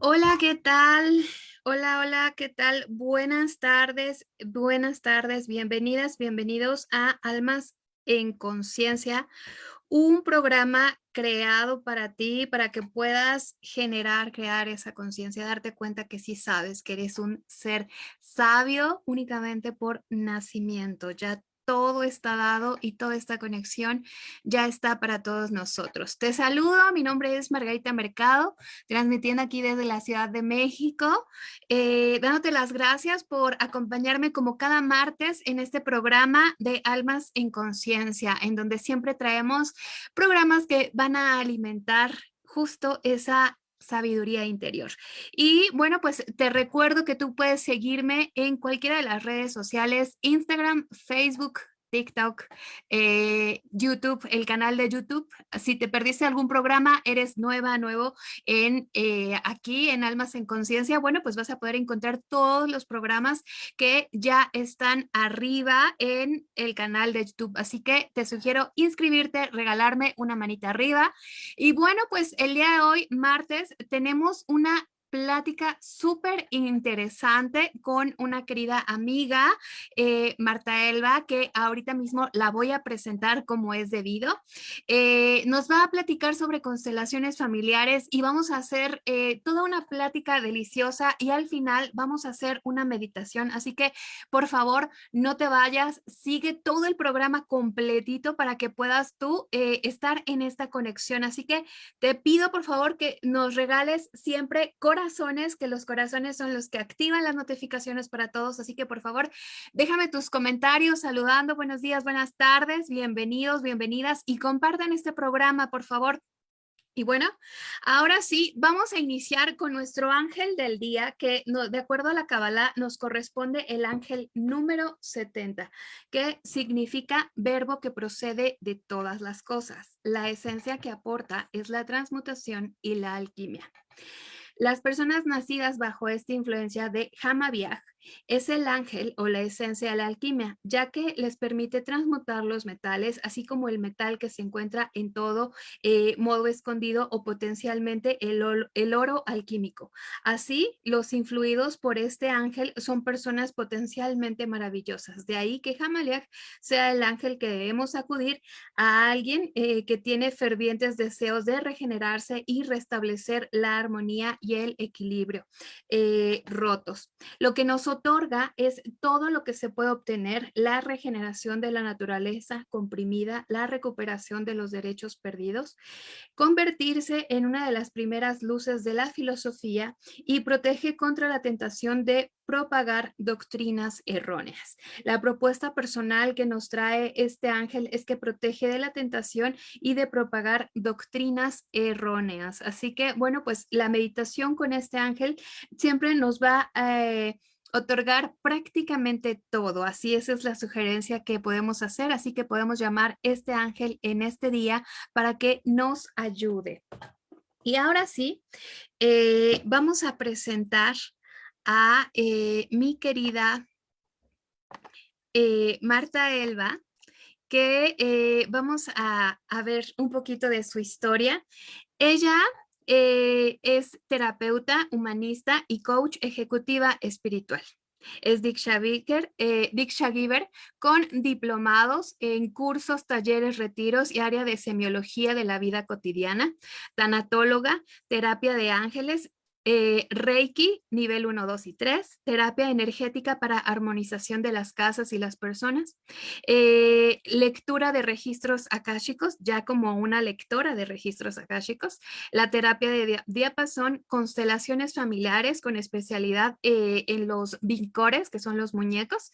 Hola, ¿qué tal? Hola, hola, ¿qué tal? Buenas tardes, buenas tardes, bienvenidas, bienvenidos a Almas en Conciencia, un programa creado para ti, para que puedas generar, crear esa conciencia, darte cuenta que sí sabes que eres un ser sabio únicamente por nacimiento, ya todo está dado y toda esta conexión ya está para todos nosotros. Te saludo, mi nombre es Margarita Mercado, transmitiendo aquí desde la Ciudad de México, eh, dándote las gracias por acompañarme como cada martes en este programa de Almas en Conciencia, en donde siempre traemos programas que van a alimentar justo esa sabiduría interior. Y bueno, pues te recuerdo que tú puedes seguirme en cualquiera de las redes sociales, Instagram, Facebook, TikTok, eh, YouTube, el canal de YouTube. Si te perdiste algún programa, eres nueva, nuevo en eh, aquí en Almas en Conciencia, bueno, pues vas a poder encontrar todos los programas que ya están arriba en el canal de YouTube. Así que te sugiero inscribirte, regalarme una manita arriba. Y bueno, pues el día de hoy, martes, tenemos una plática súper interesante con una querida amiga, eh, Marta Elba, que ahorita mismo la voy a presentar como es debido. Eh, nos va a platicar sobre constelaciones familiares y vamos a hacer eh, toda una plática deliciosa y al final vamos a hacer una meditación. Así que, por favor, no te vayas, sigue todo el programa completito para que puedas tú estar en esta conexión. Así que te pido, por favor, que nos regales siempre corazón corazones, que los corazones son los que activan las notificaciones para todos, así que por favor déjame tus comentarios saludando, buenos días, buenas tardes, bienvenidos, bienvenidas y compartan este programa, por favor. Y bueno, ahora sí, vamos a iniciar con nuestro ángel del día, que de acuerdo a la Kabbalah nos corresponde el ángel número 70, que significa verbo que procede de todas las cosas. La esencia que aporta es la transmutación y la alquimia. Las personas nacidas bajo esta influencia de Hamabiah es el ángel o la esencia de la alquimia, ya que les permite transmutar los metales, así como el metal que se encuentra en todo eh, modo escondido o potencialmente el, oro alquímico. Así, los influidos por este ángel son personas potencialmente maravillosas. De ahí que Hamaliach sea el ángel que debemos acudir a alguien eh, que tiene fervientes deseos de regenerarse y restablecer la armonía y el equilibrio eh, rotos. Lo que nosotros otorga es todo lo que se puede obtener, la regeneración de la naturaleza comprimida, la recuperación de los derechos perdidos, convertirse en una de las primeras luces de la filosofía y protege contra la tentación de propagar doctrinas erróneas. La propuesta personal que nos trae este ángel es que protege de la tentación y de propagar doctrinas erróneas. Así que, bueno, pues la meditación con este ángel siempre nos va a... Eh, otorgar prácticamente todo. Así esa es la sugerencia que podemos hacer. Así que podemos llamar este ángel en este día para que nos ayude. Y ahora sí, eh, vamos a presentar a eh, mi querida eh, Marta Elba, que vamos a, a ver un poquito de su historia. Ella eh, es terapeuta, humanista y coach ejecutiva espiritual. Es Diksha, Giver eh, con diplomados en cursos, talleres, retiros y área de semiología de la vida cotidiana, tanatóloga, terapia de ángeles, eh, Reiki, nivel 1, 2 y 3, terapia energética para armonización de las casas y las personas, eh, lectura de registros akáshicos, ya como una lectora de registros akáshicos, la terapia de diapasón, constelaciones familiares con especialidad eh, en los vincores, que son los muñecos,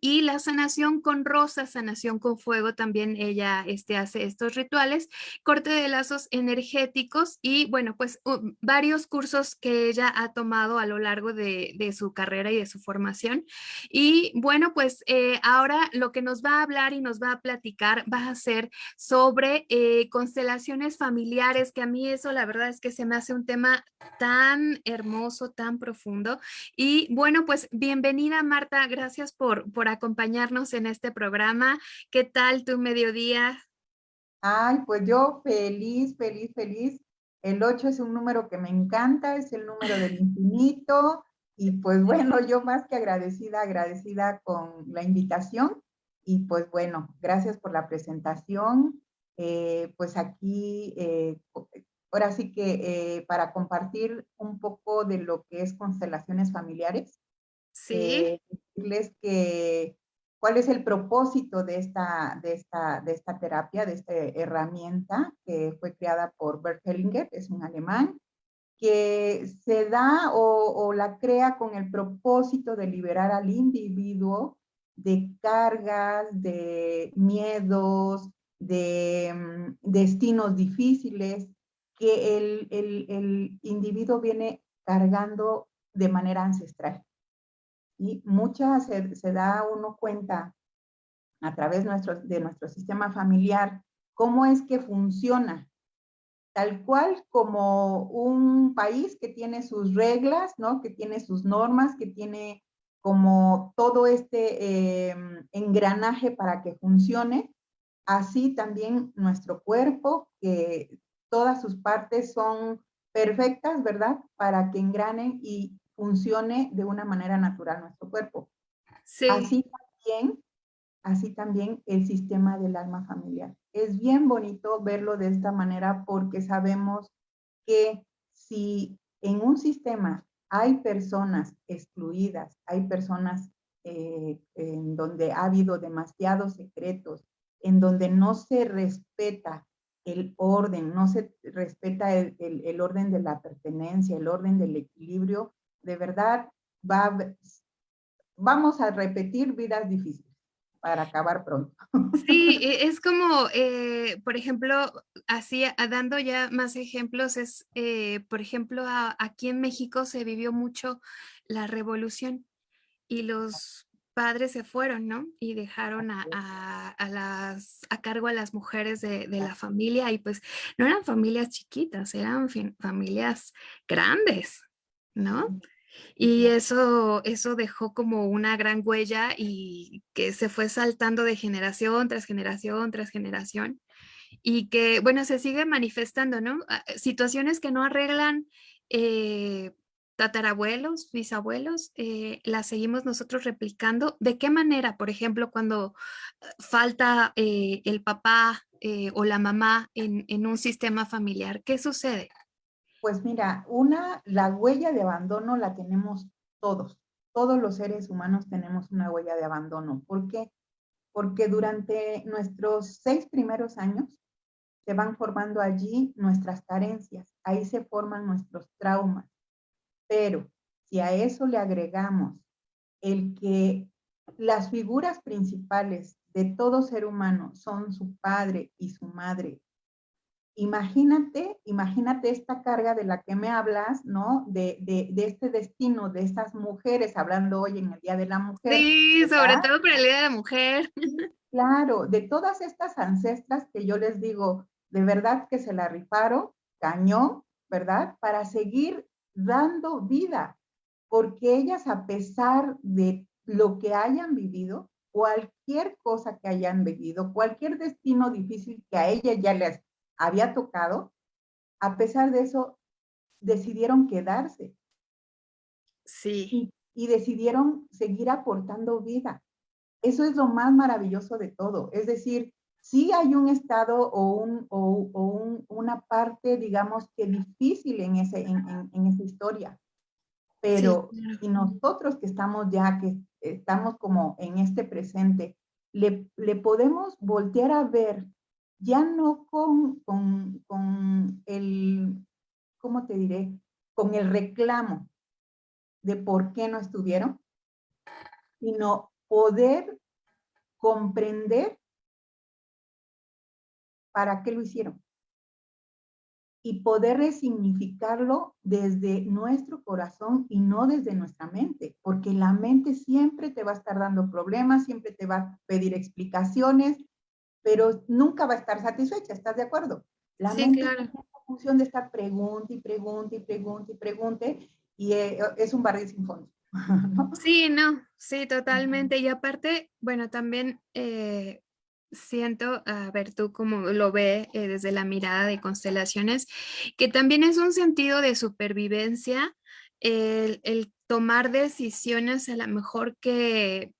y la sanación con rosa, sanación con fuego, también ella este, hace estos rituales, corte de lazos energéticos y bueno, pues varios cursos que ella ha tomado a lo largo de, su carrera y de su formación. Y bueno, pues eh, ahora lo que nos va a hablar y nos va a platicar va a ser sobre eh, constelaciones familiares, que a mí eso la verdad es que se me hace un tema tan hermoso, tan profundo. Y bueno, pues bienvenida Marta, gracias por, por acompañarnos en este programa. ¿Qué tal tu mediodía? Ay, pues yo feliz, feliz, feliz El 8 es un número que me encanta, es el número del infinito. Y pues bueno, yo más que agradecida, agradecida con la invitación. Y pues bueno, gracias por la presentación. Eh, pues aquí, eh, ahora sí que eh, para compartir un poco de lo que es constelaciones familiares. Sí. decirles que cuál es el propósito de esta, de esta, de esta terapia, de esta herramienta que fue creada por Bert Hellinger, es un alemán, que se da o, la crea con el propósito de liberar al individuo de cargas, de miedos, de mm, destinos difíciles que el, el, individuo viene cargando de manera ancestral. Y muchas se, da uno cuenta a través de nuestro sistema familiar cómo es que funciona, tal cual como un país que tiene sus reglas, ¿no? que tiene sus normas, que tiene como todo este eh, engranaje para que funcione, así también nuestro cuerpo, que todas sus partes son perfectas, ¿verdad? Para que engranen y funcione de una manera natural nuestro cuerpo. Sí. Así también, así también el sistema del alma familiar. Es bien bonito verlo de esta manera porque sabemos que si en un sistema hay personas excluidas, hay personas eh, en donde ha habido demasiados secretos, en donde no se respeta el orden, no se respeta el, el, el orden de la pertenencia, el orden del equilibrio, de verdad va, vamos a repetir vidas difíciles para acabar pronto. Sí, e, es como, eh, por ejemplo, así dando ya más ejemplos, es, eh, por ejemplo, a, aquí en México se vivió mucho la revolución y los padres se fueron, ¿no? Y dejaron a, a, a, las, a cargo a las mujeres de, de, la familia y pues no eran familias chiquitas, eran familias grandes, ¿no? Y eso, eso dejó como una gran huella y que se fue saltando de generación tras generación tras generación y que, bueno, se sigue manifestando, ¿no? Ah, situaciones que no arreglan eh, tatarabuelos, bisabuelos, eh, las seguimos nosotros replicando. ¿De qué manera, por ejemplo, cuando ah, falta eh, el papá eh, o la mamá en, en un sistema familiar? ¿Qué sucede? Pues mira, una, la huella de abandono la tenemos todos. Todos los seres humanos tenemos una huella de abandono. ¿Por qué? Porque durante nuestros seis primeros años se van formando allí nuestras carencias. Ahí se forman nuestros traumas. Pero si a eso le agregamos el que las figuras principales de todo ser humano son su padre y su madre imagínate, imagínate esta carga de la que me hablas, ¿no? De, de, de, este destino de estas mujeres, hablando hoy en el Día de la Mujer. Sí, ¿verdad? sobre todo por el Día de la Mujer. Claro, de todas estas ancestras que yo les digo, de verdad que se la rifaron, cañón, ¿verdad? Para seguir dando vida, porque ellas a pesar de lo que hayan vivido, cualquier cosa que hayan vivido, cualquier destino difícil que a ella ya les había tocado, a pesar de eso, decidieron quedarse. Sí. Y, y, decidieron seguir aportando vida. Eso es lo más maravilloso de todo. Es decir, sí hay un estado o, un, o, o un, una parte, digamos, que difícil en, ese, en, en, en esa historia. Pero sí, claro. y nosotros que estamos ya, que estamos como en este presente, le, le podemos voltear a ver ya no con, con, con el, ¿cómo te diré? Con el reclamo de por qué no estuvieron, sino poder comprender para qué lo hicieron y poder resignificarlo desde nuestro corazón y no desde nuestra mente, porque la mente siempre te va a estar dando problemas, siempre te va a pedir explicaciones, pero nunca va a estar satisfecha, ¿estás de acuerdo? La sí, mente claro. tiene la función de estar pregunte y pregunte y pregunte y pregunte y eh, es un barril sin fondo. ¿no? Sí, no, sí, totalmente. Y aparte, bueno, también eh, siento, a ver tú cómo lo ve eh, desde la mirada de constelaciones, que también es un sentido de supervivencia el, el tomar decisiones a lo mejor que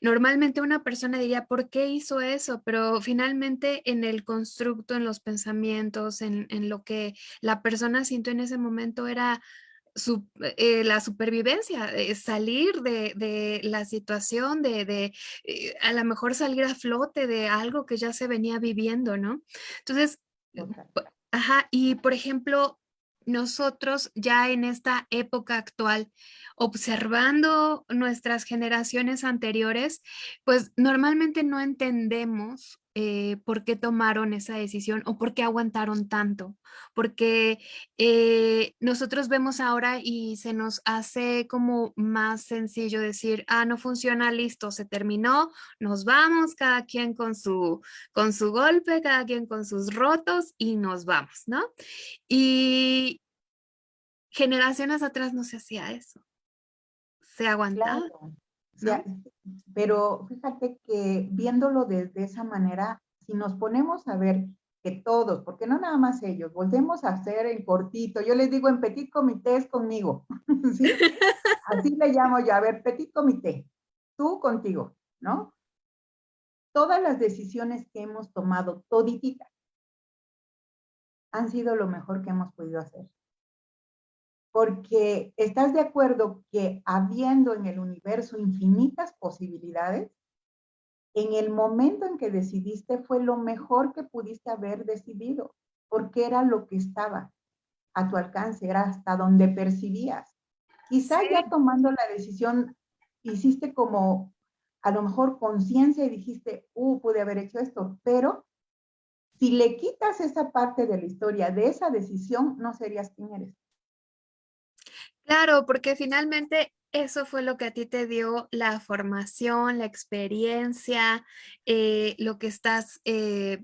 normalmente una persona diría, ¿por qué hizo eso? Pero finalmente en el constructo, en los pensamientos, en, en lo que la persona sintió en ese momento era su, eh, la supervivencia, eh, salir de, de, la situación, de, de eh, a lo mejor salir a flote de algo que ya se venía viviendo, ¿no? Entonces, ajá, y por ejemplo, nosotros ya en esta época actual, observando nuestras generaciones anteriores, pues normalmente no entendemos eh, por qué tomaron esa decisión o por qué aguantaron tanto. Porque eh, nosotros vemos ahora y se nos hace como más sencillo decir, ah, no funciona, listo, se terminó, nos vamos, cada quien con su, con su golpe, cada quien con sus rotos y nos vamos, ¿no? Y generaciones atrás no se hacía eso. Se aguantaba. pero fíjate que viéndolo desde esa manera, si nos ponemos a ver que todos, porque no nada más ellos, volvemos a hacer en cortito, yo les digo en petit comité es conmigo, así le llamo yo, a ver, petit comité, tú contigo, ¿no? Todas las decisiones que hemos tomado, todititas, han sido lo mejor que hemos podido hacer porque estás de acuerdo que habiendo en el universo infinitas posibilidades, en el momento en que decidiste fue lo mejor que pudiste haber decidido, porque era lo que estaba a tu alcance, era hasta donde percibías. Quizá ya tomando la decisión, hiciste como a lo mejor conciencia y dijiste, uh, pude haber hecho esto, pero si le quitas esa parte de la historia, de esa decisión, no serías quien eres. Claro, porque finalmente eso fue lo que a ti te dio la formación, la experiencia, eh, lo que estás eh,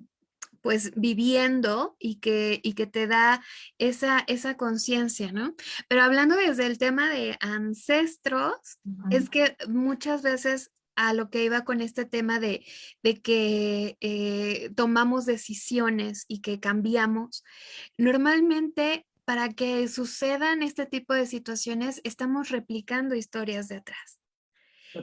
pues viviendo y que, y que te da esa, esa conciencia, ¿no? Pero hablando desde el tema de ancestros, es que muchas veces a lo que iba con este tema de, de que eh, tomamos decisiones y que cambiamos, normalmente para que sucedan este tipo de situaciones, estamos replicando historias de atrás.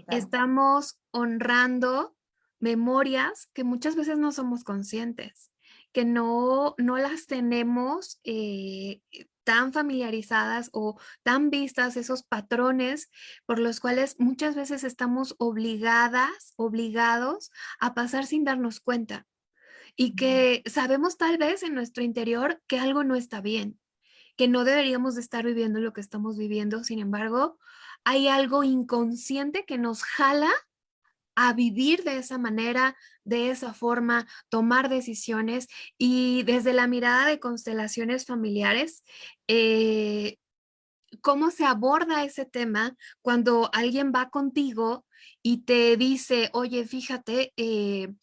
Estamos honrando memorias que muchas veces no somos conscientes, que no, no las tenemos eh, tan familiarizadas o tan vistas, esos patrones por los cuales muchas veces estamos obligadas, obligados a pasar sin darnos cuenta. Y que sabemos tal vez en nuestro interior que algo no está bien, que no deberíamos de estar viviendo lo que estamos viviendo, sin embargo, hay algo inconsciente que nos jala a vivir de esa manera, de esa forma, tomar decisiones y desde la mirada de constelaciones familiares, eh, ¿cómo se aborda ese tema cuando alguien va contigo y te dice, oye, fíjate, eh,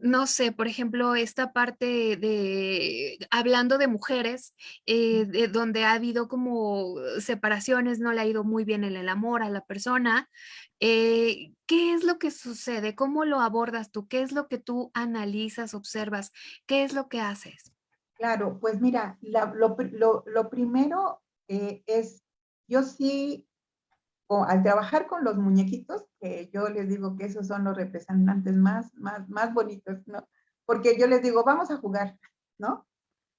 no sé, por ejemplo, esta parte de, hablando de mujeres, eh, de donde ha habido como separaciones, no le ha ido muy bien en el amor a la persona, eh, ¿qué es lo que sucede? ¿Cómo lo abordas tú? ¿Qué es lo que tú analizas, observas? ¿Qué es lo que haces? Claro, pues mira, lo, primero es, yo sí al trabajar con los muñequitos, que yo les digo que esos son los representantes más, más, más bonitos, ¿no? Porque yo les digo, vamos a jugar, ¿no?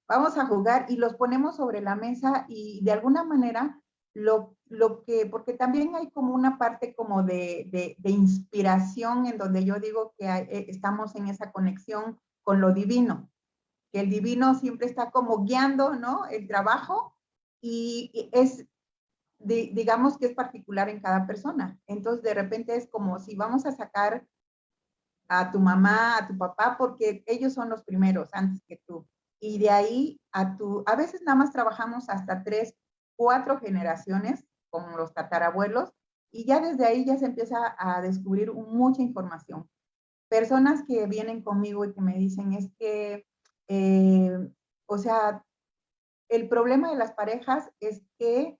Vamos a jugar y los ponemos sobre la mesa y de alguna manera lo, lo que, porque también hay como una parte como de, de, inspiración en donde yo digo que eh, estamos en esa conexión con lo divino, que el divino siempre está como guiando, ¿no? El trabajo y es digamos que es particular en cada persona. Entonces, de repente es como si vamos a sacar a tu mamá, a tu papá, porque ellos son los primeros antes que tú. Y de ahí a tu, a veces nada más trabajamos hasta tres, cuatro generaciones con los tatarabuelos y ya desde ahí ya se empieza a descubrir mucha información. Personas que vienen conmigo y que me dicen es que, eh, o sea, el problema de las parejas es que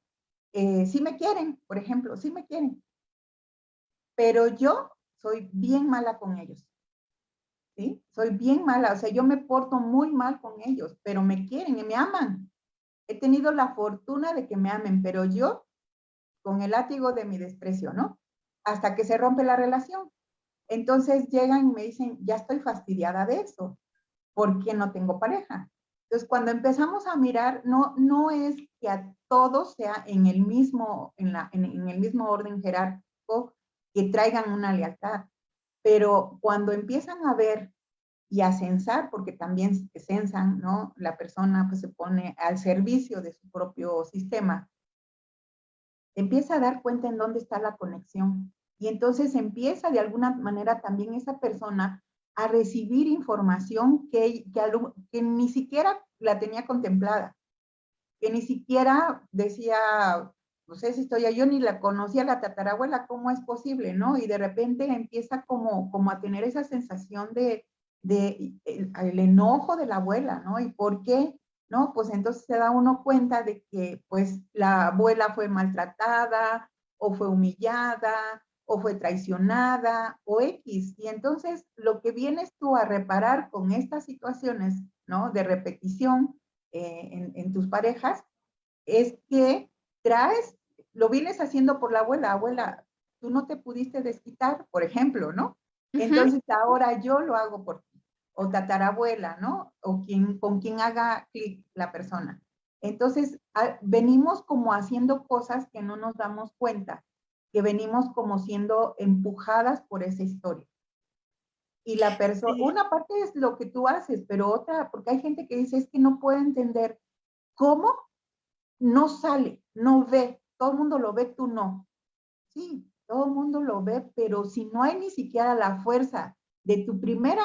eh, sí me quieren, por ejemplo, sí me quieren, pero yo soy bien mala con ellos. ¿sí? Soy bien mala, o sea, yo me porto muy mal con ellos, pero me quieren y me aman. He tenido la fortuna de que me amen, pero yo con el látigo de mi desprecio, ¿no? Hasta que se rompe la relación. Entonces llegan y me dicen, ya estoy fastidiada de eso, ¿por qué no tengo pareja? Entonces, cuando empezamos a mirar, no, no es que a todos sea en el mismo, en, la, en, el mismo orden jerárquico que traigan una lealtad, pero cuando empiezan a ver y a censar, porque también censan, ¿no? La persona pues se pone al servicio de su propio sistema, empieza a dar cuenta en dónde está la conexión. Y entonces empieza de alguna manera también esa persona a recibir información que, que, que ni siquiera la tenía contemplada, que ni siquiera decía, no sé si estoy yo ni la conocía la tatarabuela, ¿cómo es posible, no? Y de repente empieza como, como a tener esa sensación de, de el, enojo de la abuela, ¿no? ¿Y por qué? ¿No? Pues entonces se da uno cuenta de que pues la abuela fue maltratada o fue humillada o fue traicionada o X. Y entonces lo que vienes tú a reparar con estas situaciones, ¿no? De repetición eh, en, en tus parejas es que traes lo vienes haciendo por la abuela, abuela, tú no te pudiste desquitar, por ejemplo, ¿no? Entonces ahora yo lo hago por ti, o tatarabuela, ¿no? O quien, con quien haga clic la persona. Entonces, venimos como haciendo cosas que no nos damos cuenta, que venimos como siendo empujadas por esa historia. Y la persona, una parte es lo que tú haces, pero otra, porque hay gente que dice, es que no puede entender cómo no sale, no ve, todo el mundo lo ve, tú no. Sí, todo el mundo lo ve, pero si no hay ni siquiera la fuerza de tu primera,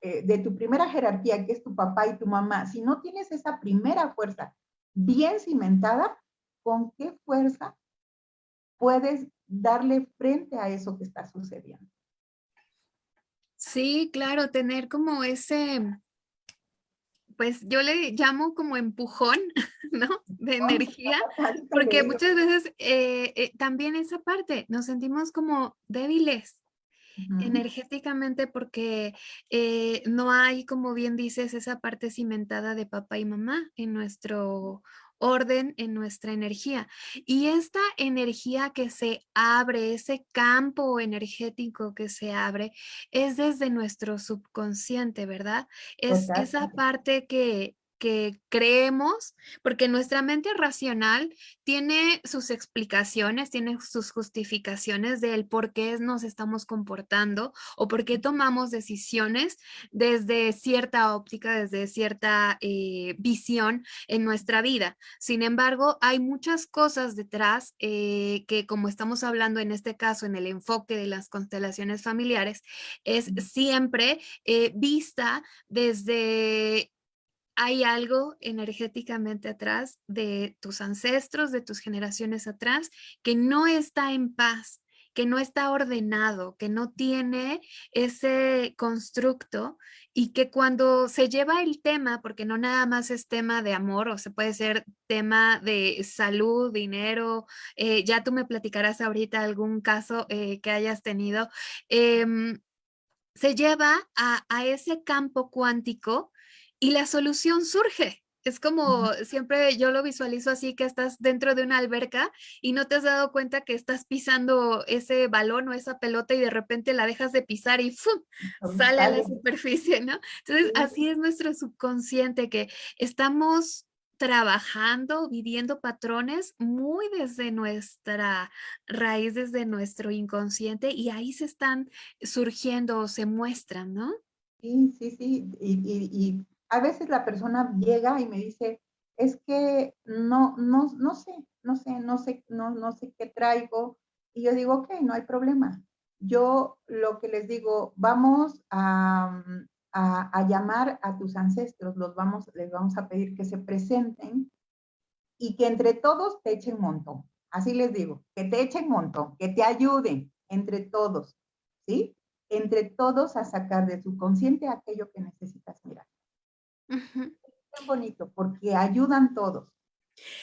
eh, de tu primera jerarquía, que es tu papá y tu mamá, si no tienes esa primera fuerza bien cimentada, ¿con qué fuerza puedes darle frente a eso que está sucediendo? Sí, claro, tener como ese, pues yo le llamo como empujón, ¿no? De energía, porque muchas veces eh, eh, también esa parte nos sentimos como débiles energéticamente porque eh, no hay, como bien dices, esa parte cimentada de papá y mamá en nuestro orden en nuestra energía. Y esta energía que se abre, ese campo energético que se abre, es desde nuestro subconsciente, ¿verdad? Es esa parte que, que creemos, porque nuestra mente racional tiene sus explicaciones, tiene sus justificaciones del por qué nos estamos comportando o por qué tomamos decisiones desde cierta óptica, desde cierta eh, visión en nuestra vida. Sin embargo, hay muchas cosas detrás eh, que como estamos hablando en este caso en el enfoque de las constelaciones familiares, es siempre eh, vista desde hay algo energéticamente atrás de tus ancestros, de tus generaciones atrás, que no está en paz, que no está ordenado, que no tiene ese constructo y que cuando se lleva el tema, porque no nada más es tema de amor, o se puede ser tema de salud, dinero, eh, ya tú me platicarás ahorita algún caso eh, que hayas tenido, em, se lleva a, a ese campo cuántico y la solución surge. Es como siempre yo lo visualizo así que estás dentro de una alberca y no te has dado cuenta que estás pisando ese balón o esa pelota y de repente la dejas de pisar y ¡fum! sale a la superficie, ¿no? Entonces así es nuestro subconsciente que estamos trabajando, viviendo patrones muy desde nuestra raíz, desde nuestro inconsciente y ahí se están surgiendo o se muestran, ¿no? Sí, sí, sí. y a veces la persona llega y me dice, es que no, no, no sé, no sé, no sé, no, no sé qué traigo. Y yo digo, ok, no hay problema. Yo lo que les digo, vamos a, a, llamar a tus ancestros, los vamos, les vamos a pedir que se presenten y que entre todos te echen montón. Así les digo, que te echen montón, que te ayuden entre todos, ¿sí? Entre todos a sacar de su consciente aquello que necesitas mirar. Es bonito porque ayudan todos.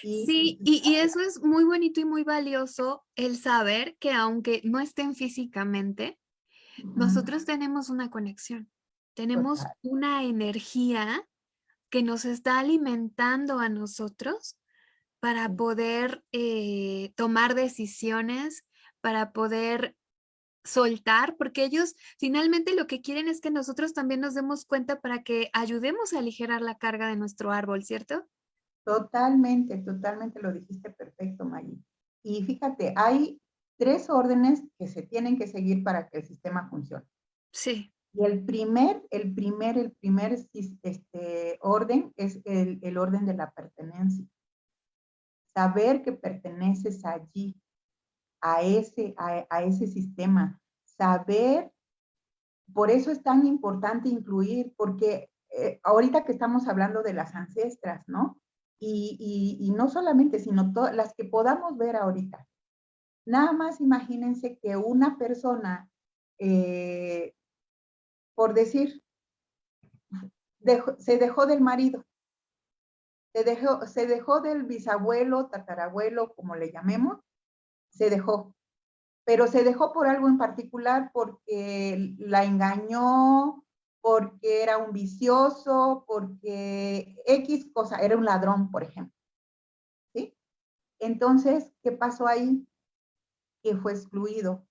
sí, y, eso es muy bonito y muy valioso el saber que aunque no estén físicamente, nosotros tenemos una conexión. Tenemos una energía que nos está alimentando a nosotros para poder eh, tomar decisiones, para poder soltar, porque ellos finalmente lo que quieren es que nosotros también nos demos cuenta para que ayudemos a aligerar la carga de nuestro árbol, ¿cierto? Totalmente, totalmente lo dijiste perfecto, Maggie. Y fíjate, hay tres órdenes que se tienen que seguir para que el sistema funcione. Sí. Y el primer, el primer, el primer este, orden es el, el orden de la pertenencia. Saber que perteneces allí, a ese, a, ese sistema. Saber, por eso es tan importante incluir, porque eh, ahorita que estamos hablando de las ancestras, ¿no? Y, y, no solamente, sino todas las que podamos ver ahorita. Nada más imagínense que una persona, eh, por decir, se dejó del marido, se dejó, se dejó del bisabuelo, tatarabuelo, como le llamemos, se dejó. Pero se dejó por algo en particular porque la engañó, porque era un vicioso, porque X cosa, era un ladrón, por ejemplo. ¿Sí? Entonces, ¿qué pasó ahí? Que fue excluido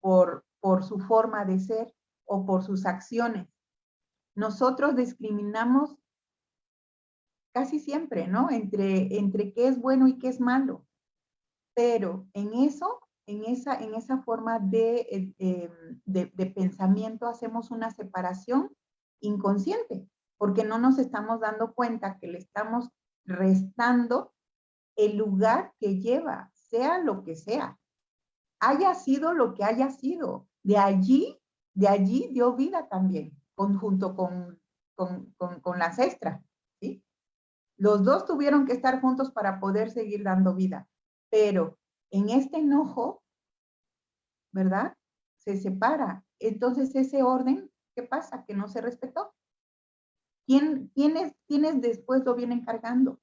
por, por su forma de ser o por sus acciones. Nosotros discriminamos casi siempre, ¿no? Entre, entre qué es bueno y qué es malo pero en eso, en esa, en esa forma de, eh, de, pensamiento hacemos una separación inconsciente, porque no nos estamos dando cuenta que le estamos restando el lugar que lleva, sea lo que sea, haya sido lo que haya sido. De allí, de allí dio vida también, junto con, con, con, con la cestra. ¿sí? Los dos tuvieron que estar juntos para poder seguir dando vida pero en este enojo, ¿verdad? Se separa. Entonces ese orden, ¿qué pasa? Que no se respetó. ¿Quién, quiénes, quiénes después lo vienen cargando?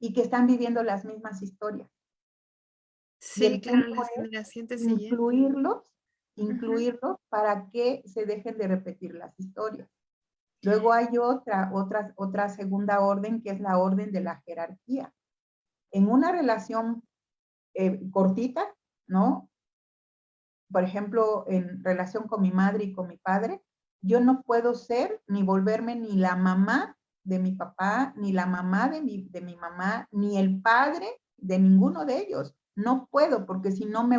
Y que están viviendo las mismas historias. Sí, claro, las generaciones Incluirlos, incluirlos para que se dejen de repetir las historias. Luego hay otra, otra, otra segunda orden que es la orden de la jerarquía en una relación eh, cortita, ¿no? Por ejemplo, en relación con mi madre y con mi padre, yo no puedo ser ni volverme ni la mamá de mi papá, ni la mamá de mi, de mi mamá, ni el padre de ninguno de ellos. No puedo, porque si no me,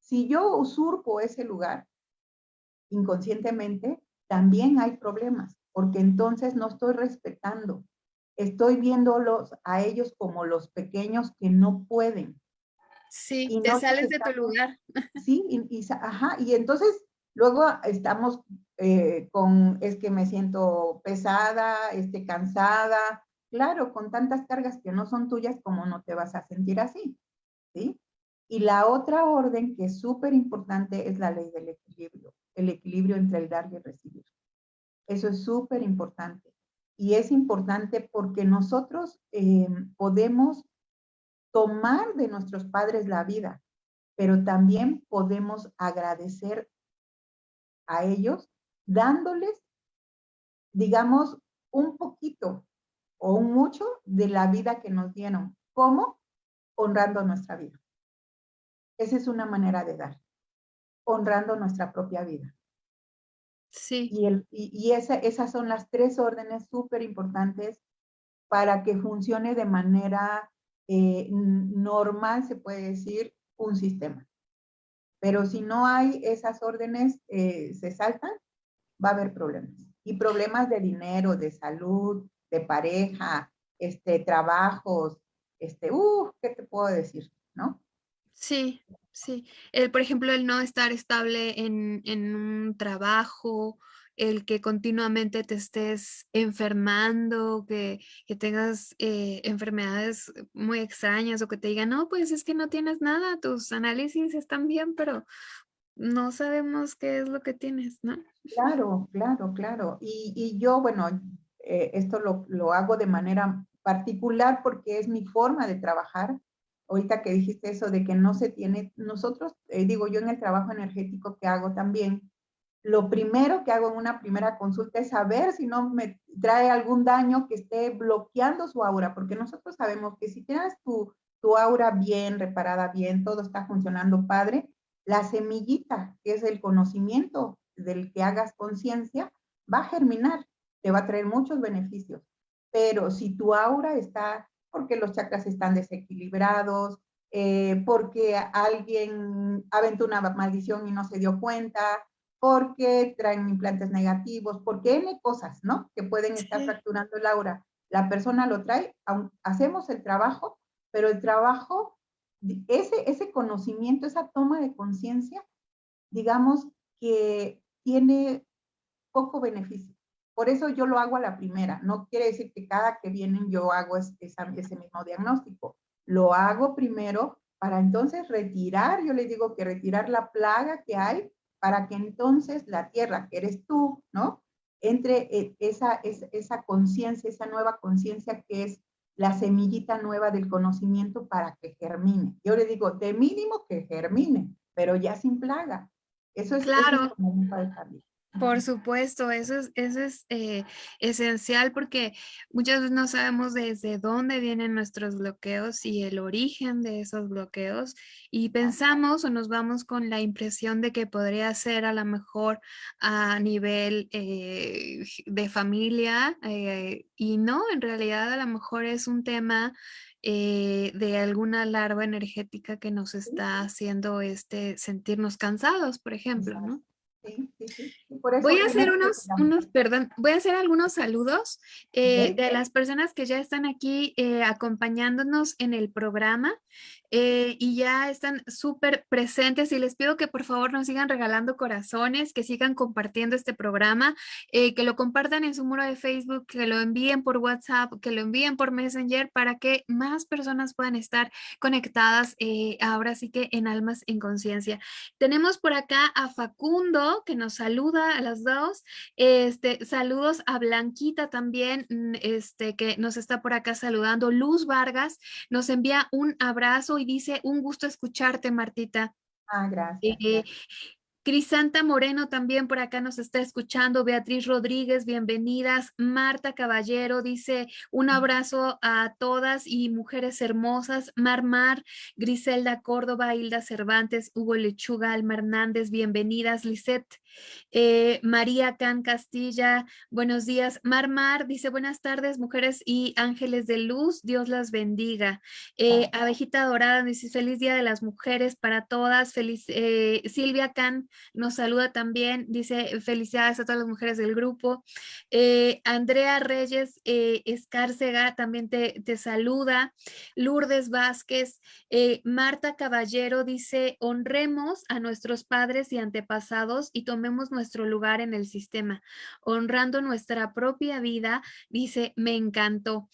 si yo usurpo ese lugar inconscientemente, también hay problemas, porque entonces no estoy respetando estoy viéndolos a ellos como los pequeños que no pueden. Sí, y te sales de tu lugar. Sí, y, ajá, y entonces luego estamos eh, con, es que me siento pesada, este, cansada, claro, con tantas cargas que no son tuyas, como no te vas a sentir así? ¿Sí? Y la otra orden que es súper importante es la ley del equilibrio, el equilibrio entre el dar y el recibir. Eso es súper importante y es importante porque nosotros eh, podemos tomar de nuestros padres la vida, pero también podemos agradecer a ellos dándoles, digamos, un poquito o un mucho de la vida que nos dieron. ¿Cómo? Honrando nuestra vida. Esa es una manera de dar, honrando nuestra propia vida. Sí. Y, el, y, esas son las tres órdenes súper importantes para que funcione de manera eh, normal, se puede decir, un sistema. Pero si no hay esas órdenes, eh, se saltan, va a haber problemas. Y problemas de dinero, de salud, de pareja, este, trabajos, este, uh, ¿qué te puedo decir? ¿No? Sí, sí. El, por ejemplo, el no estar estable en, en un trabajo, el que continuamente te estés enfermando, que, que tengas eh, enfermedades muy extrañas o que te digan, no, pues es que no tienes nada, tus análisis están bien, pero no sabemos qué es lo que tienes, ¿no? Claro, claro, claro. Y, y yo, bueno, eh, esto lo, lo hago de manera particular porque es mi forma de trabajar ahorita que dijiste eso de que no se tiene, nosotros, eh, digo yo en el trabajo energético que hago también, lo primero que hago en una primera consulta es saber si no me trae algún daño que esté bloqueando su aura, porque nosotros sabemos que si tienes tu, tu aura bien, reparada bien, todo está funcionando padre, la semillita, que es el conocimiento del que hagas conciencia, va a germinar, te va a traer muchos beneficios. Pero si tu aura está, porque los chakras están desequilibrados, eh, porque alguien aventó una maldición y no se dio cuenta, porque traen implantes negativos, porque N cosas, ¿no? Que pueden estar fracturando el aura. La persona lo trae, hacemos el trabajo, pero el trabajo, ese, ese conocimiento, esa toma de conciencia, digamos que tiene poco beneficio. Por eso yo lo hago a la primera. No quiere decir que cada que vienen yo hago ese, ese mismo diagnóstico. Lo hago primero para entonces retirar, yo les digo que retirar la plaga que hay para que entonces la tierra, que eres tú, ¿no? Entre e, esa, esa, esa conciencia, esa nueva conciencia que es la semillita nueva del conocimiento para que germine. Yo le digo, de mínimo que germine, pero ya sin plaga. Eso es, claro. Por supuesto, eso es, eso es eh, esencial porque muchas veces no sabemos desde dónde vienen nuestros bloqueos y el origen de esos bloqueos y pensamos o nos vamos con la impresión de que podría ser a lo mejor a nivel eh, de familia eh, y no, en realidad a lo mejor es un tema de alguna larva energética que nos está haciendo este sentirnos cansados, por ejemplo, ¿no? Voy a hacer unos, unos, perdón, voy a hacer algunos saludos eh, de las personas que ya están aquí eh, acompañándonos en el programa. Eh, y ya están súper presentes y les pido que por favor nos sigan regalando corazones, que sigan compartiendo este programa, eh, que lo compartan en su muro de Facebook, que lo envíen por WhatsApp, que lo envíen por Messenger para que más personas puedan estar conectadas eh, ahora sí que en Almas en Conciencia. Tenemos por acá a Facundo que nos saluda a las dos. Este, saludos a Blanquita también, mm, este, que nos está por acá saludando. Luz Vargas nos envía un abrazo dice, un gusto escucharte, Martita. Ah, gracias. Eh, Crisanta Moreno también por acá nos está escuchando. Beatriz Rodríguez, bienvenidas. Marta Caballero dice un abrazo a todas y mujeres hermosas. Mar Mar, Griselda Córdoba, Hilda Cervantes, Hugo Lechuga, Alma Hernández, bienvenidas. Lisette eh, María Can Castilla, buenos días. Mar Mar dice buenas tardes, mujeres y ángeles de luz. Dios las bendiga. Eh, Abejita Dorada dice feliz día de las mujeres para todas. Feliz eh, Silvia Can nos saluda también, dice felicidades a todas las mujeres del grupo. Eh, Andrea Reyes eh, Escárcega también te, te, saluda. Lourdes Vázquez, eh, Marta Caballero dice, honremos a nuestros padres y antepasados y tomemos nuestro lugar en el sistema, honrando nuestra propia vida, dice, me encantó.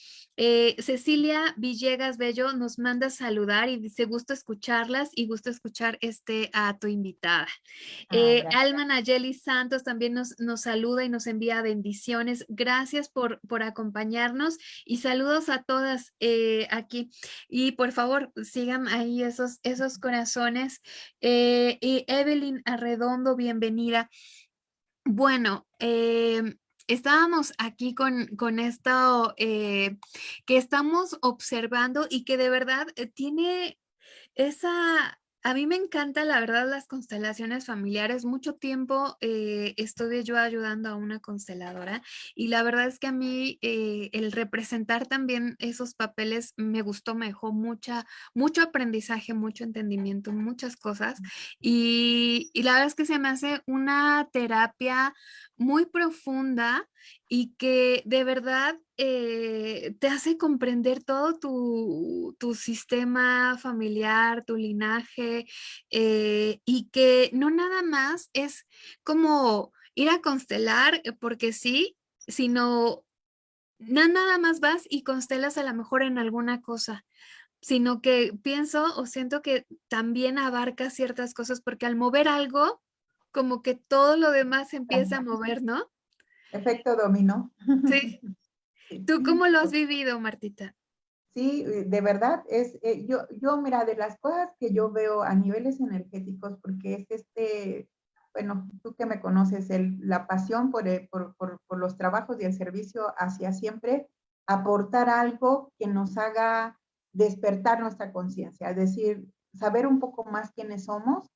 Cecilia Villegas Bello nos manda saludar y dice, gusto escucharlas y gusto escuchar este a tu invitada. Ah, eh, Alma Nayeli Santos también nos, nos, saluda y nos envía bendiciones. Gracias por, por acompañarnos y saludos a todas eh, aquí. Y por favor, sigan ahí esos, esos corazones. Eh, y Evelyn Arredondo, bienvenida. Bueno, em, estábamos aquí con, con esto que estamos observando y que de verdad tiene esa a mí me encanta, la verdad, las constelaciones familiares. Mucho tiempo eh, estuve yo ayudando a una consteladora y la verdad es que a mí eh, el representar también esos papeles me gustó, me dejó mucha, mucho aprendizaje, mucho entendimiento, muchas cosas. Y, y la verdad es que se me hace una terapia muy profunda y que de verdad eh, te hace comprender todo tu, sistema familiar, tu linaje, eh, y que no nada más es como ir a constelar eh, porque sí, sino no nada más vas y constelas a lo mejor en alguna cosa, sino que pienso o siento que también abarca ciertas cosas porque al mover algo, como que todo lo demás empieza a mover, ¿no? Efecto dominó. Sí. ¿Tú cómo lo has vivido, Martita? Sí, eh, de verdad, es, eh, yo, yo, mira, de las cosas que yo veo a niveles energéticos, porque es este, bueno, tú que me conoces, el, la pasión por, por, por, por los trabajos y el servicio hacia siempre aportar algo que nos haga despertar nuestra conciencia, es decir, saber un poco más quiénes somos.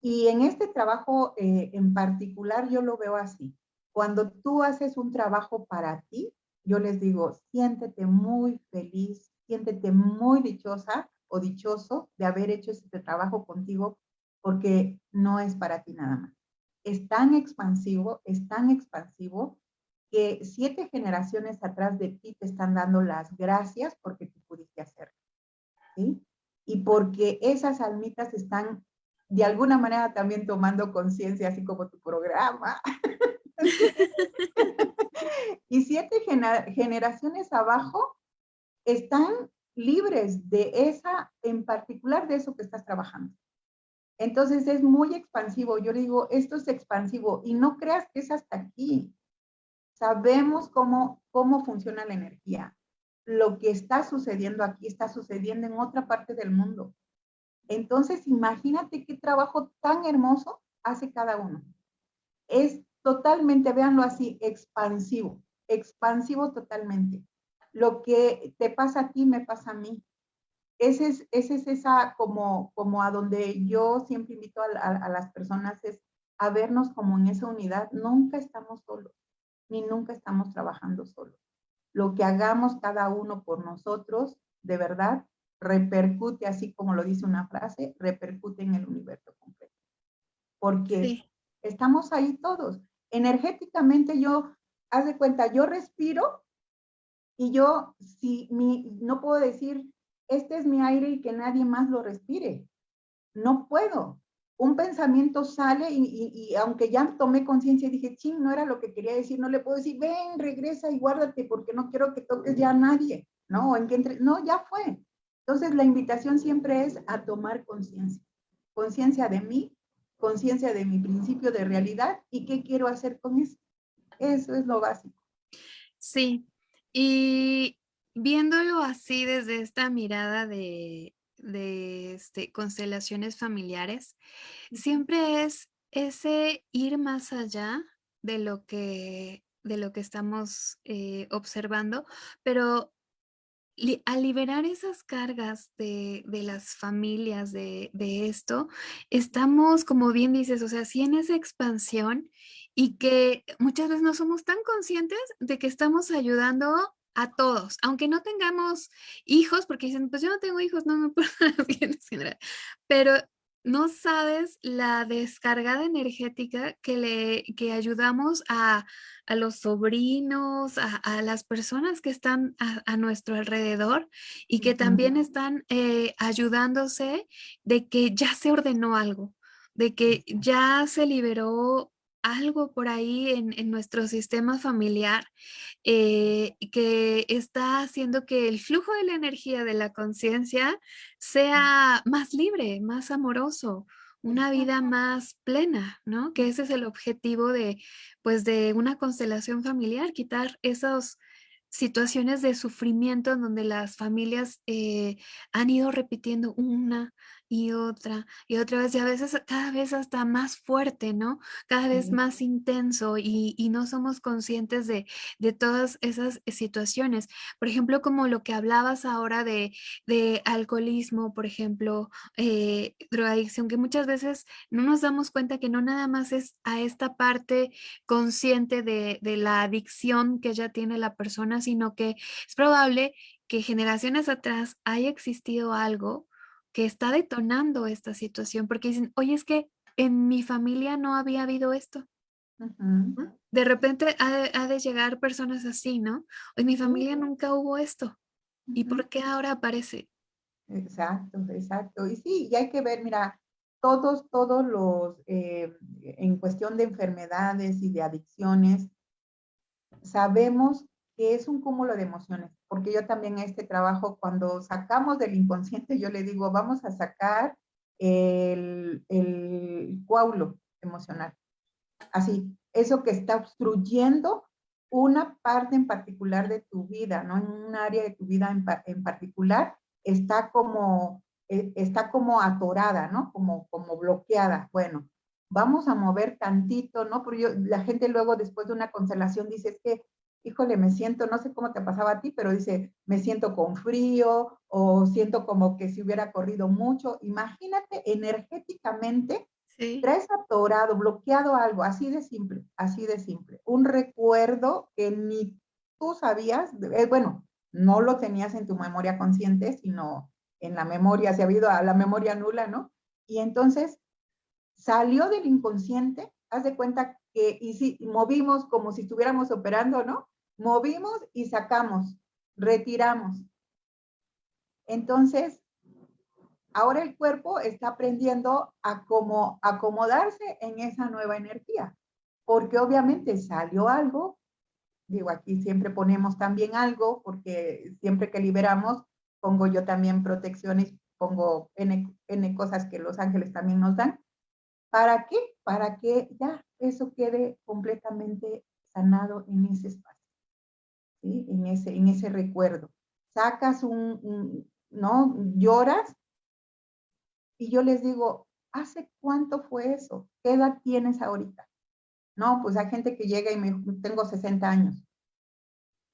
Y en este trabajo eh, en particular yo lo veo así. Cuando tú haces un trabajo para ti, yo les digo, siéntete muy feliz, siéntete muy dichosa o dichoso de haber hecho este trabajo contigo porque no es para ti nada más. Es tan expansivo, es tan expansivo que siete generaciones atrás de ti te están dando las gracias porque tú pudiste hacerlo. ¿sí? Y porque esas almitas están de alguna manera también tomando conciencia, así como tu programa. y siete generaciones abajo están libres de esa, en particular de eso que estás trabajando. Entonces es muy expansivo. Yo le digo, esto es expansivo y no creas que es hasta aquí. Sabemos cómo, cómo funciona la energía. Lo que está sucediendo aquí está sucediendo en otra parte del mundo. Entonces, imagínate qué trabajo tan hermoso hace cada uno. Es totalmente, véanlo así, expansivo, expansivo totalmente. Lo que te pasa a ti, me pasa a mí. Ese es, ese es esa como, como a donde yo siempre invito a, a las personas es a vernos como en esa unidad. Nunca estamos solos ni nunca estamos trabajando solos. Lo que hagamos cada uno por nosotros, de verdad, repercute, así como lo dice una frase, repercute en el universo completo. Porque estamos ahí todos. Energéticamente yo, haz de cuenta, yo respiro y yo, si mi, no puedo decir, este es mi aire y que nadie más lo respire. No puedo un pensamiento sale y, aunque ya tomé conciencia y dije, ching, no era lo que quería decir, no le puedo decir, ven, regresa y guárdate porque no quiero que toques ya a nadie, ¿no? En que entre, no, ya fue. Entonces la invitación siempre es a tomar conciencia, conciencia de mí, conciencia de mi principio de realidad y qué quiero hacer con eso. Eso es lo básico. Sí, y viéndolo así desde esta mirada de, de este, constelaciones familiares, siempre es ese ir más allá de lo que, de lo que estamos eh, observando, pero al liberar esas cargas de, las familias de, de, esto, estamos, como bien dices, o sea, sí en esa expansión y que muchas veces no somos tan conscientes de que estamos ayudando a todos, aunque no tengamos hijos, porque dicen, pues yo no tengo hijos, no me puedo pero no sabes la descargada energética que le que ayudamos a, a los sobrinos, a, a, las personas que están a, nuestro alrededor y que también están eh, ayudándose de que ya se ordenó algo, de que ya se liberó algo por ahí en, nuestro sistema familiar eh, que está haciendo que el flujo de la energía de la conciencia sea más libre, más amoroso, una vida más plena, ¿no? Que ese es el objetivo de, pues, de una constelación familiar, quitar esas situaciones de sufrimiento en donde las familias eh, han ido repitiendo una y otra y otra vez y a veces cada vez hasta más fuerte, ¿no? Cada vez más intenso y, no somos conscientes de, de, todas esas situaciones. Por ejemplo, como lo que hablabas ahora de, de alcoholismo, por ejemplo, eh, drogadicción, que muchas veces no nos damos cuenta que no nada más es a esta parte consciente de, de la adicción que ya tiene la persona, sino que es probable que generaciones atrás haya existido algo que está detonando esta situación, porque dicen, oye, es que en mi familia no había habido esto. De repente ha de, llegar personas así, ¿no? En mi familia nunca hubo esto. ¿Y por qué ahora aparece? Exacto, exacto. Y sí, y hay que ver, mira, todos, todos los, eh, en cuestión de enfermedades y de adicciones, sabemos que es un cúmulo de emociones, porque yo también este trabajo, cuando sacamos del inconsciente, yo le digo, vamos a sacar el, el coágulo emocional. Así, eso que está obstruyendo una parte en particular de tu vida, ¿no? En un área de tu vida en, en particular, está como, eh, está como atorada, ¿no? Como, como bloqueada. Bueno, vamos a mover tantito, ¿no? Porque la gente luego después de una constelación dice, es que, híjole, me siento, no sé cómo te pasaba a ti, pero dice, me siento con frío o siento como que si hubiera corrido mucho. Imagínate energéticamente, traes atorado, bloqueado algo, así de simple, así de simple. Un recuerdo que ni tú sabías, eh, bueno, no lo tenías en tu memoria consciente, sino en la memoria, se ha habido a la memoria nula, ¿no? Y entonces salió del inconsciente, haz de cuenta y si, movimos como si estuviéramos operando, ¿no? Movimos y sacamos, retiramos. Entonces, ahora el cuerpo está aprendiendo a cómo acomodarse en esa nueva energía, porque obviamente salió algo, digo, aquí siempre ponemos también algo, porque siempre que liberamos, pongo yo también protecciones, pongo N cosas que los ángeles también nos dan, ¿Para qué? Para que ya eso quede completamente sanado en ese espacio, en, ese, en ese recuerdo. Sacas un, ¿no? Lloras y yo les digo, ¿hace cuánto fue eso? ¿Qué edad tienes ahorita? No, pues hay gente que llega y me tengo 60 años.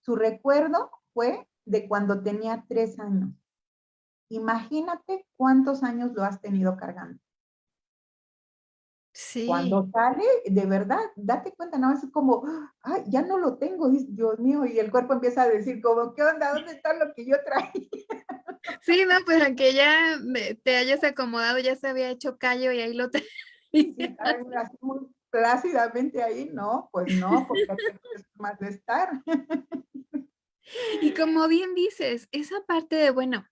Su recuerdo fue de cuando tenía tres años. Imagínate cuántos años lo has tenido cargando. Cuando sale, de verdad, date cuenta, no es como, ay, ya no lo tengo, Dios mío, y el cuerpo empieza a decir como, ¿qué onda? ¿Dónde está lo que yo traía? Sí, no, pues aunque ya te hayas acomodado, ya se había hecho callo y ahí lo te... Sí, así muy plácidamente ahí, no, pues no, porque es más de estar. Y como bien dices, esa parte de, bueno,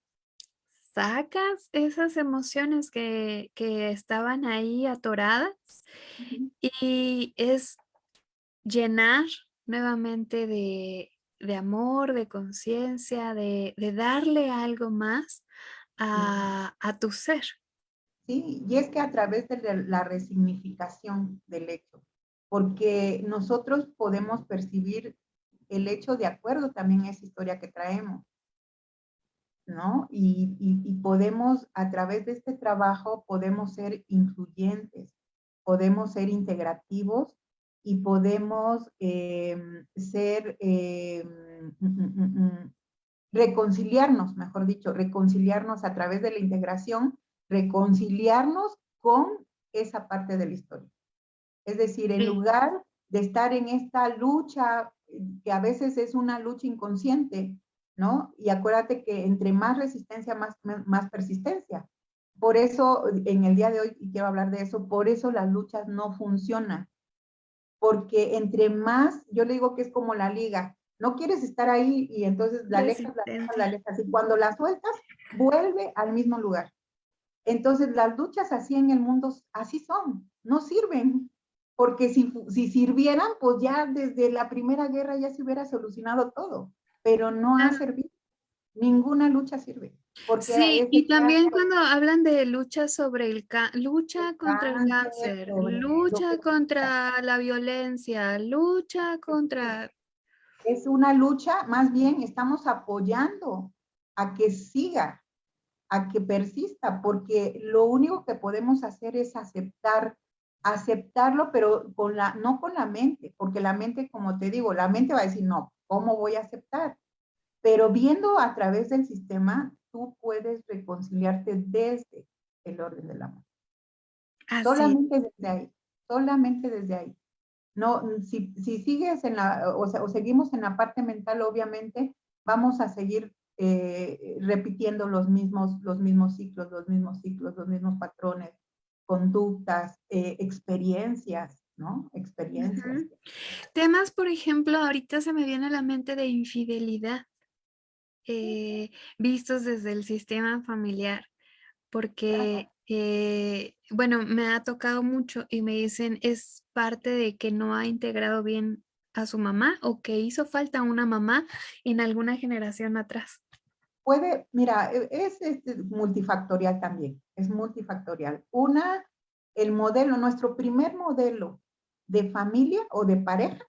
sacas esas emociones que, estaban ahí atoradas y es llenar nuevamente de, amor, de conciencia, de, darle algo más a, a, tu ser. Sí, y es que a través de la resignificación del hecho, porque nosotros podemos percibir el hecho de acuerdo también a esa historia que traemos. ¿No? Y, podemos, a través de este trabajo, podemos ser incluyentes, podemos ser integrativos y podemos em, ser, em, mm, mm, mm, reconciliarnos, mejor dicho, reconciliarnos a través de la integración, reconciliarnos con esa parte de la historia. Es decir, en lugar de estar en esta lucha, que a veces es una lucha inconsciente, ¿no? Y acuérdate que entre más resistencia, más, más persistencia. Por eso, en el día de hoy, y quiero hablar de eso, por eso las luchas no funcionan. Porque entre más, yo le digo que es como la liga, no quieres estar ahí y entonces la alejas, la alejas, la alejas. Y cuando la sueltas, vuelve al mismo lugar. Entonces las luchas así en el mundo, así son, no sirven. Porque si, si sirvieran, pues ya desde la primera guerra ya se hubiera solucionado todo pero no ha servido. Ninguna lucha sirve. sí, y también cuando hablan de lucha sobre el lucha contra el cáncer, lucha contra la violencia, lucha contra... Es una lucha, más bien estamos apoyando a que siga, a que persista, porque lo único que podemos hacer es aceptar, aceptarlo, pero con la, no con la mente, porque la mente, como te digo, la mente va a decir, no, ¿Cómo voy a aceptar? Pero viendo a través del sistema, tú puedes reconciliarte desde el orden del amor. Solamente desde ahí, solamente desde ahí. No, si, sigues en la, o, o, seguimos en la parte mental, obviamente, vamos a seguir eh, repitiendo los mismos, los mismos ciclos, los mismos ciclos, los mismos patrones, conductas, eh, experiencias, ¿no? Experiencias. Temas, por ejemplo, ahorita se me viene a la mente de infidelidad, eh, vistos desde el sistema familiar, porque, eh, bueno, me ha tocado mucho y me dicen es parte de que no ha integrado bien a su mamá o que hizo falta una mamá en alguna generación atrás. Puede, mira, e, es, es multifactorial también, es multifactorial. Una, el modelo, nuestro primer modelo de familia o de pareja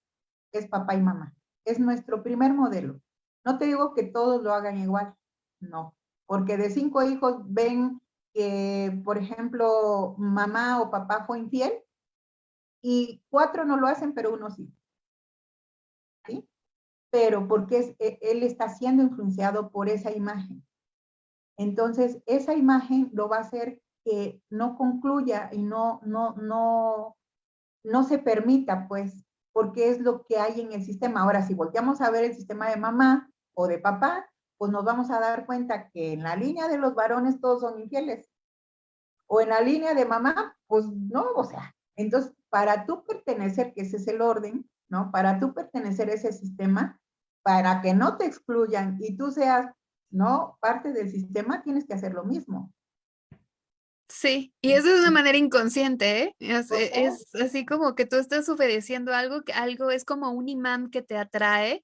es papá y mamá. Es nuestro primer modelo. No te digo que todos lo hagan igual, no. Porque de cinco hijos ven que, por ejemplo, mamá o papá fue infiel y cuatro no lo hacen, pero uno sí. ¿Sí? Pero porque e, él está siendo influenciado por esa imagen. Entonces, esa imagen lo va a hacer que no concluya y no, no, no, no se permita, pues, porque es lo que hay en el sistema. Ahora, si volteamos a ver el sistema de mamá o de papá, pues nos vamos a dar cuenta que en la línea de los varones todos son infieles. O en la línea de mamá, pues no, o sea, entonces para tú pertenecer, que ese es el orden, ¿no? Para tú pertenecer a ese sistema, para que no te excluyan y tú seas, ¿no? Parte del sistema, tienes que hacer lo mismo. Sí, y eso es de una manera inconsciente, ¿eh? Es, es, así como que tú estás obedeciendo algo, que algo es como un imán que te atrae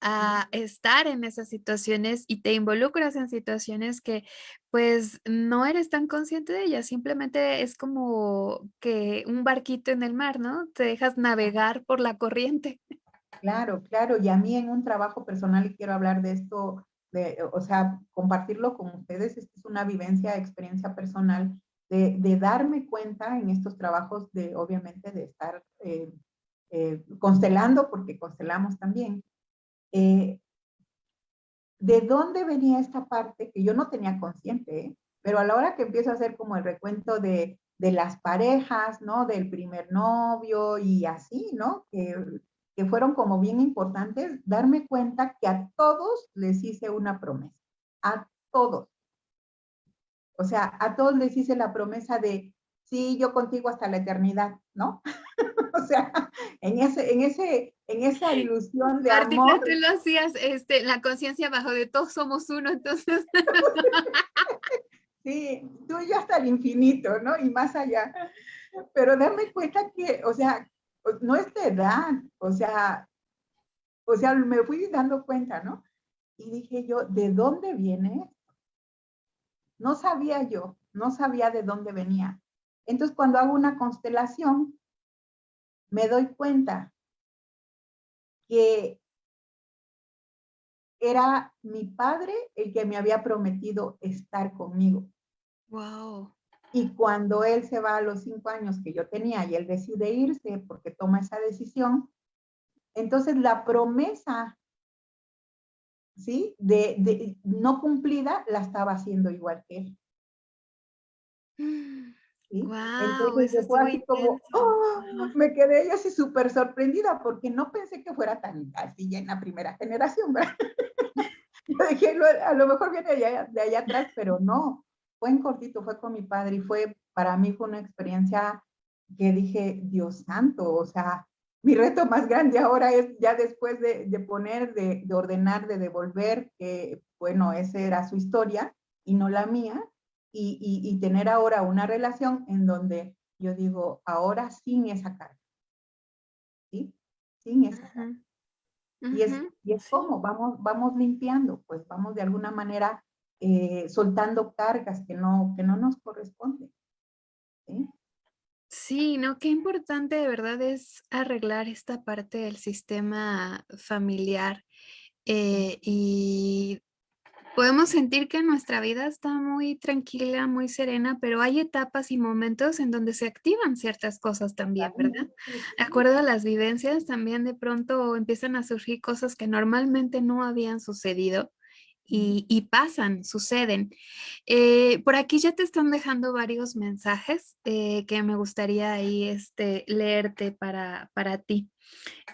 a estar en esas situaciones y te involucras en situaciones que pues no eres tan consciente de ellas, simplemente es como que un barquito en el mar, ¿no? Te dejas navegar por la corriente. Claro, claro, y a mí en un trabajo personal, y quiero hablar de esto, de, o sea, compartirlo con ustedes, es una vivencia, experiencia personal, de, darme cuenta en estos trabajos de, obviamente, de estar eh, eh, constelando, porque constelamos también, eh, de dónde venía esta parte que yo no tenía consciente, pero a la hora que empiezo a hacer como el recuento de, de las parejas, ¿no? Del primer novio y así, ¿no? Que, que fueron como bien importantes, darme cuenta que a todos les hice una promesa, a todos. O sea, a todos les hice la promesa de, sí, yo contigo hasta la eternidad, ¿no? o sea, en, ese, en, ese, en esa ilusión de amor. tú lo hacías, este, la conciencia bajo de todos somos uno, entonces. sí, tú y yo hasta el infinito, ¿no? Y más allá. Pero darme cuenta que, o sea, no es de edad, o sea, o sea, me fui dando cuenta, ¿no? Y dije yo, ¿de dónde viene No sabía yo, no sabía de dónde venía. Entonces, cuando hago una constelación, me doy cuenta que era mi padre el que me había prometido estar conmigo. Wow. Y cuando él se va a los cinco años que yo tenía y él decide irse porque toma esa decisión, entonces la promesa, ¿sí? De, de no cumplida la estaba haciendo igual que él. Entonces fue así como, ¡oh! me quedé yo así súper sorprendida porque no pensé que fuera tan así ya en la primera generación, ¿verdad? yo dije, a lo mejor viene de allá, de allá atrás, pero no, fue en cortito, fue con mi padre y fue, para mí fue una experiencia que dije, Dios santo, o sea, mi reto más grande ahora es ya después de, de poner, de, de ordenar, de devolver, que bueno, esa era su historia y no la mía, y, tener ahora una relación en donde yo digo, ahora sin esa carga. ¿Sí? Sin esa carga. Y es, y es como vamos, vamos limpiando, pues vamos de alguna manera eh, soltando cargas que no, que no nos corresponden. ¿sí? Sí, no, qué importante de verdad es arreglar esta parte del sistema familiar eh, y podemos sentir que nuestra vida está muy tranquila, muy serena, pero hay etapas y momentos en donde se activan ciertas cosas también, ¿verdad? De acuerdo a las vivencias, también de pronto empiezan a surgir cosas que normalmente no habían sucedido y, pasan, suceden. Eh, por aquí ya te están dejando varios mensajes eh, que me gustaría ahí este, leerte para, para ti.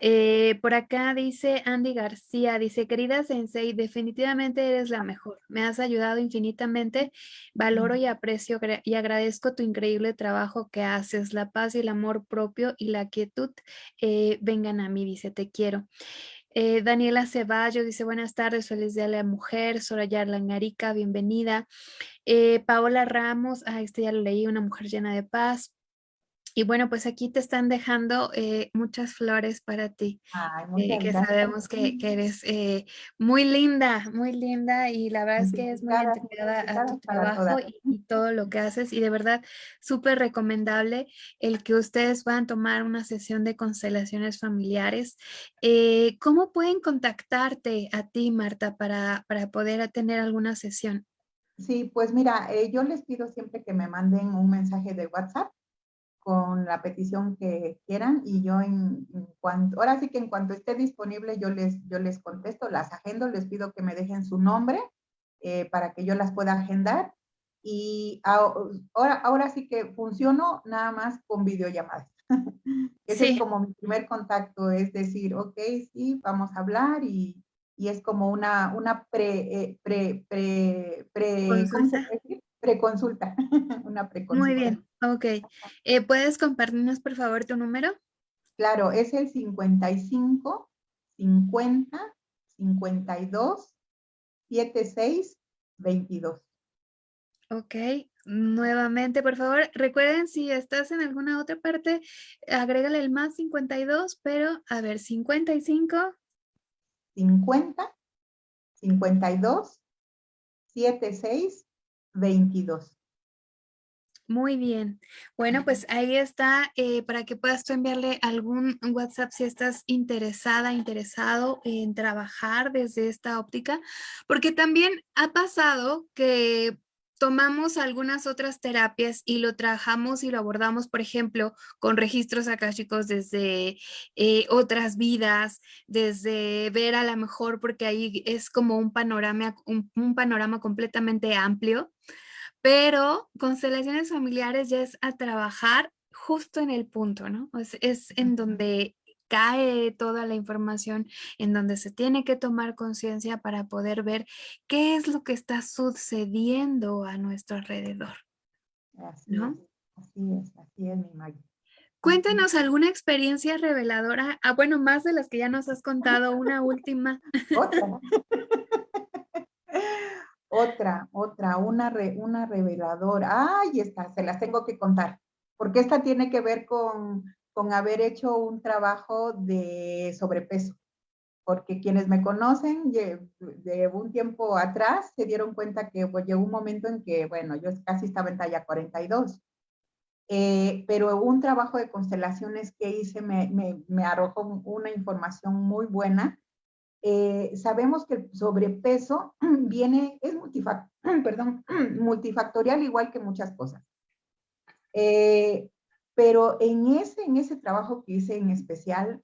Eh, por acá dice Andy García, dice, querida Sensei, definitivamente eres la mejor. Me has ayudado infinitamente. Valoro y aprecio y agradezco tu increíble trabajo que haces. La paz y el amor propio y la quietud vengan a mí, dice, te quiero. Eh, Daniela Ceballos dice buenas tardes, feliz día a la mujer. Soraya Langarica, bienvenida. Eh, Paola Ramos, ah, este ya lo leí, una mujer llena de paz. Y bueno, pues aquí te están dejando eh, muchas flores para ti, eh, que sabemos que, eres eh, muy linda, muy linda y la verdad es que es muy entregada a tu trabajo y, todo lo que haces y de verdad súper recomendable el que ustedes puedan tomar una sesión de constelaciones familiares. ¿Cómo pueden contactarte a ti, Marta, para, para poder tener alguna sesión? Sí, pues mira, yo les pido siempre que me manden un mensaje de WhatsApp con la petición que quieran y yo en, cuanto, ahora sí que en cuanto esté disponible yo les, yo les contesto, las agendo, les pido que me dejen su nombre eh, para que yo las pueda agendar y ahora, ahora sí que funciono nada más con videollamadas. Ese es como mi primer contacto, es decir, ok, sí, vamos a hablar y, y es como una, una pre, eh, pre, pre, pre, Preconsulta, una preconsulta. Muy bien, ok. Eh, ¿Puedes compartirnos, por favor, tu número? Claro, es el 55 50 52 76 22. Ok, nuevamente, por favor, recuerden si estás en alguna otra parte, agrégale el más 52, pero a ver, 55. 50, 52, 76, 22. Muy bien. Bueno, pues ahí está eh, para que puedas tú enviarle algún WhatsApp si estás interesada, interesado en trabajar desde esta óptica, porque también ha pasado que tomamos algunas otras terapias y lo trabajamos y lo abordamos, por ejemplo, con registros akáshicos desde eh, otras vidas, desde ver a lo mejor, porque ahí es como un panorama, un panorama completamente amplio, pero constelaciones familiares ya es a trabajar justo en el punto, ¿no? Es, es en donde cae toda la información, en donde se tiene que tomar conciencia para poder ver qué es lo que está sucediendo a nuestro alrededor. Así ¿no? es, así es, así es mi Maggie. Cuéntanos alguna experiencia reveladora, ah, bueno, más de las que ya nos has contado, una última. Otra. Otra, otra, una, una reveladora. Ay, esta, se las tengo que contar, porque esta tiene que ver con, con haber hecho un trabajo de sobrepeso. Porque quienes me conocen de, un tiempo atrás se dieron cuenta que pues, llegó un momento en que, bueno, yo casi estaba en talla 42. Eh, pero un trabajo de constelaciones que hice me, me, arrojó una información muy buena eh, sabemos que el sobrepeso viene, es multifactorial igual que muchas cosas. Eh, pero en ese, en ese trabajo que hice en especial,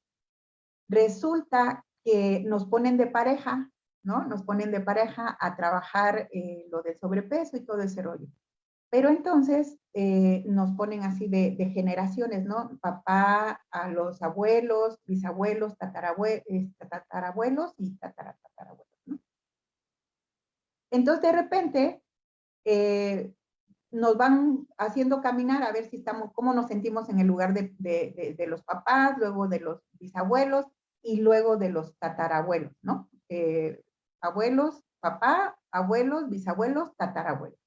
resulta que nos ponen de pareja, ¿no? Nos ponen de pareja a trabajar eh, lo del sobrepeso y todo ese rollo. Pero entonces eh, nos ponen así de, generaciones, ¿no? Papá a los abuelos, bisabuelos, tatarabuelos, tatarabuelos y tatarabuelos, ¿no? Entonces de repente eh, nos van haciendo caminar a ver si estamos, cómo nos sentimos en el lugar de, los papás, luego de los bisabuelos y luego de los tatarabuelos, ¿no? Eh, abuelos, papá, abuelos, bisabuelos, tatarabuelos.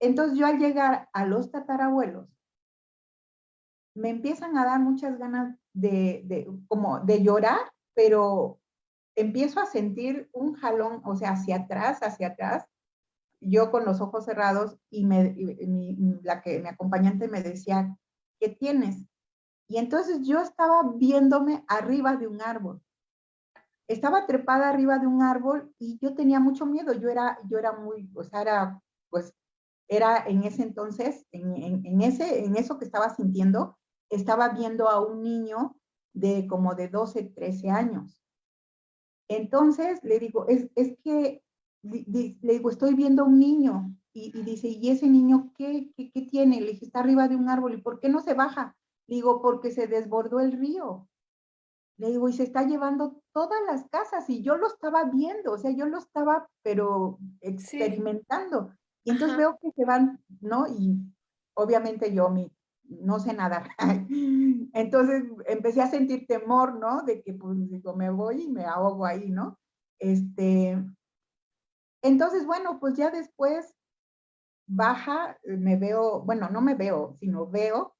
Entonces yo al llegar a los tatarabuelos, me empiezan a dar muchas ganas de, como de llorar, pero empiezo a sentir un jalón, o sea, hacia atrás, hacia atrás, yo con los ojos cerrados y, me, la que mi acompañante me decía, ¿qué tienes? Y entonces yo estaba viéndome arriba de un árbol. Estaba trepada arriba de un árbol y yo tenía mucho miedo. Yo era, yo era muy, o sea, era pues era en ese entonces, en, ese, en eso que estaba sintiendo, estaba viendo a un niño de como de 12, 13 años. Entonces le digo, es, que, le digo, estoy viendo a un niño. Y, dice, ¿y ese niño qué, qué, qué, tiene? Le dije, está arriba de un árbol. ¿Y por qué no se baja? Le digo, porque se desbordó el río. Le digo, y se está llevando todas las casas. Y yo lo estaba viendo, o sea, yo lo estaba, pero experimentando. Y entonces veo que se van, ¿no? Y obviamente yo mi, no sé nadar. entonces empecé a sentir temor, ¿no? De que pues digo, me voy y me ahogo ahí, ¿no? Este, entonces, bueno, pues ya después baja, me veo, bueno, no me veo, sino veo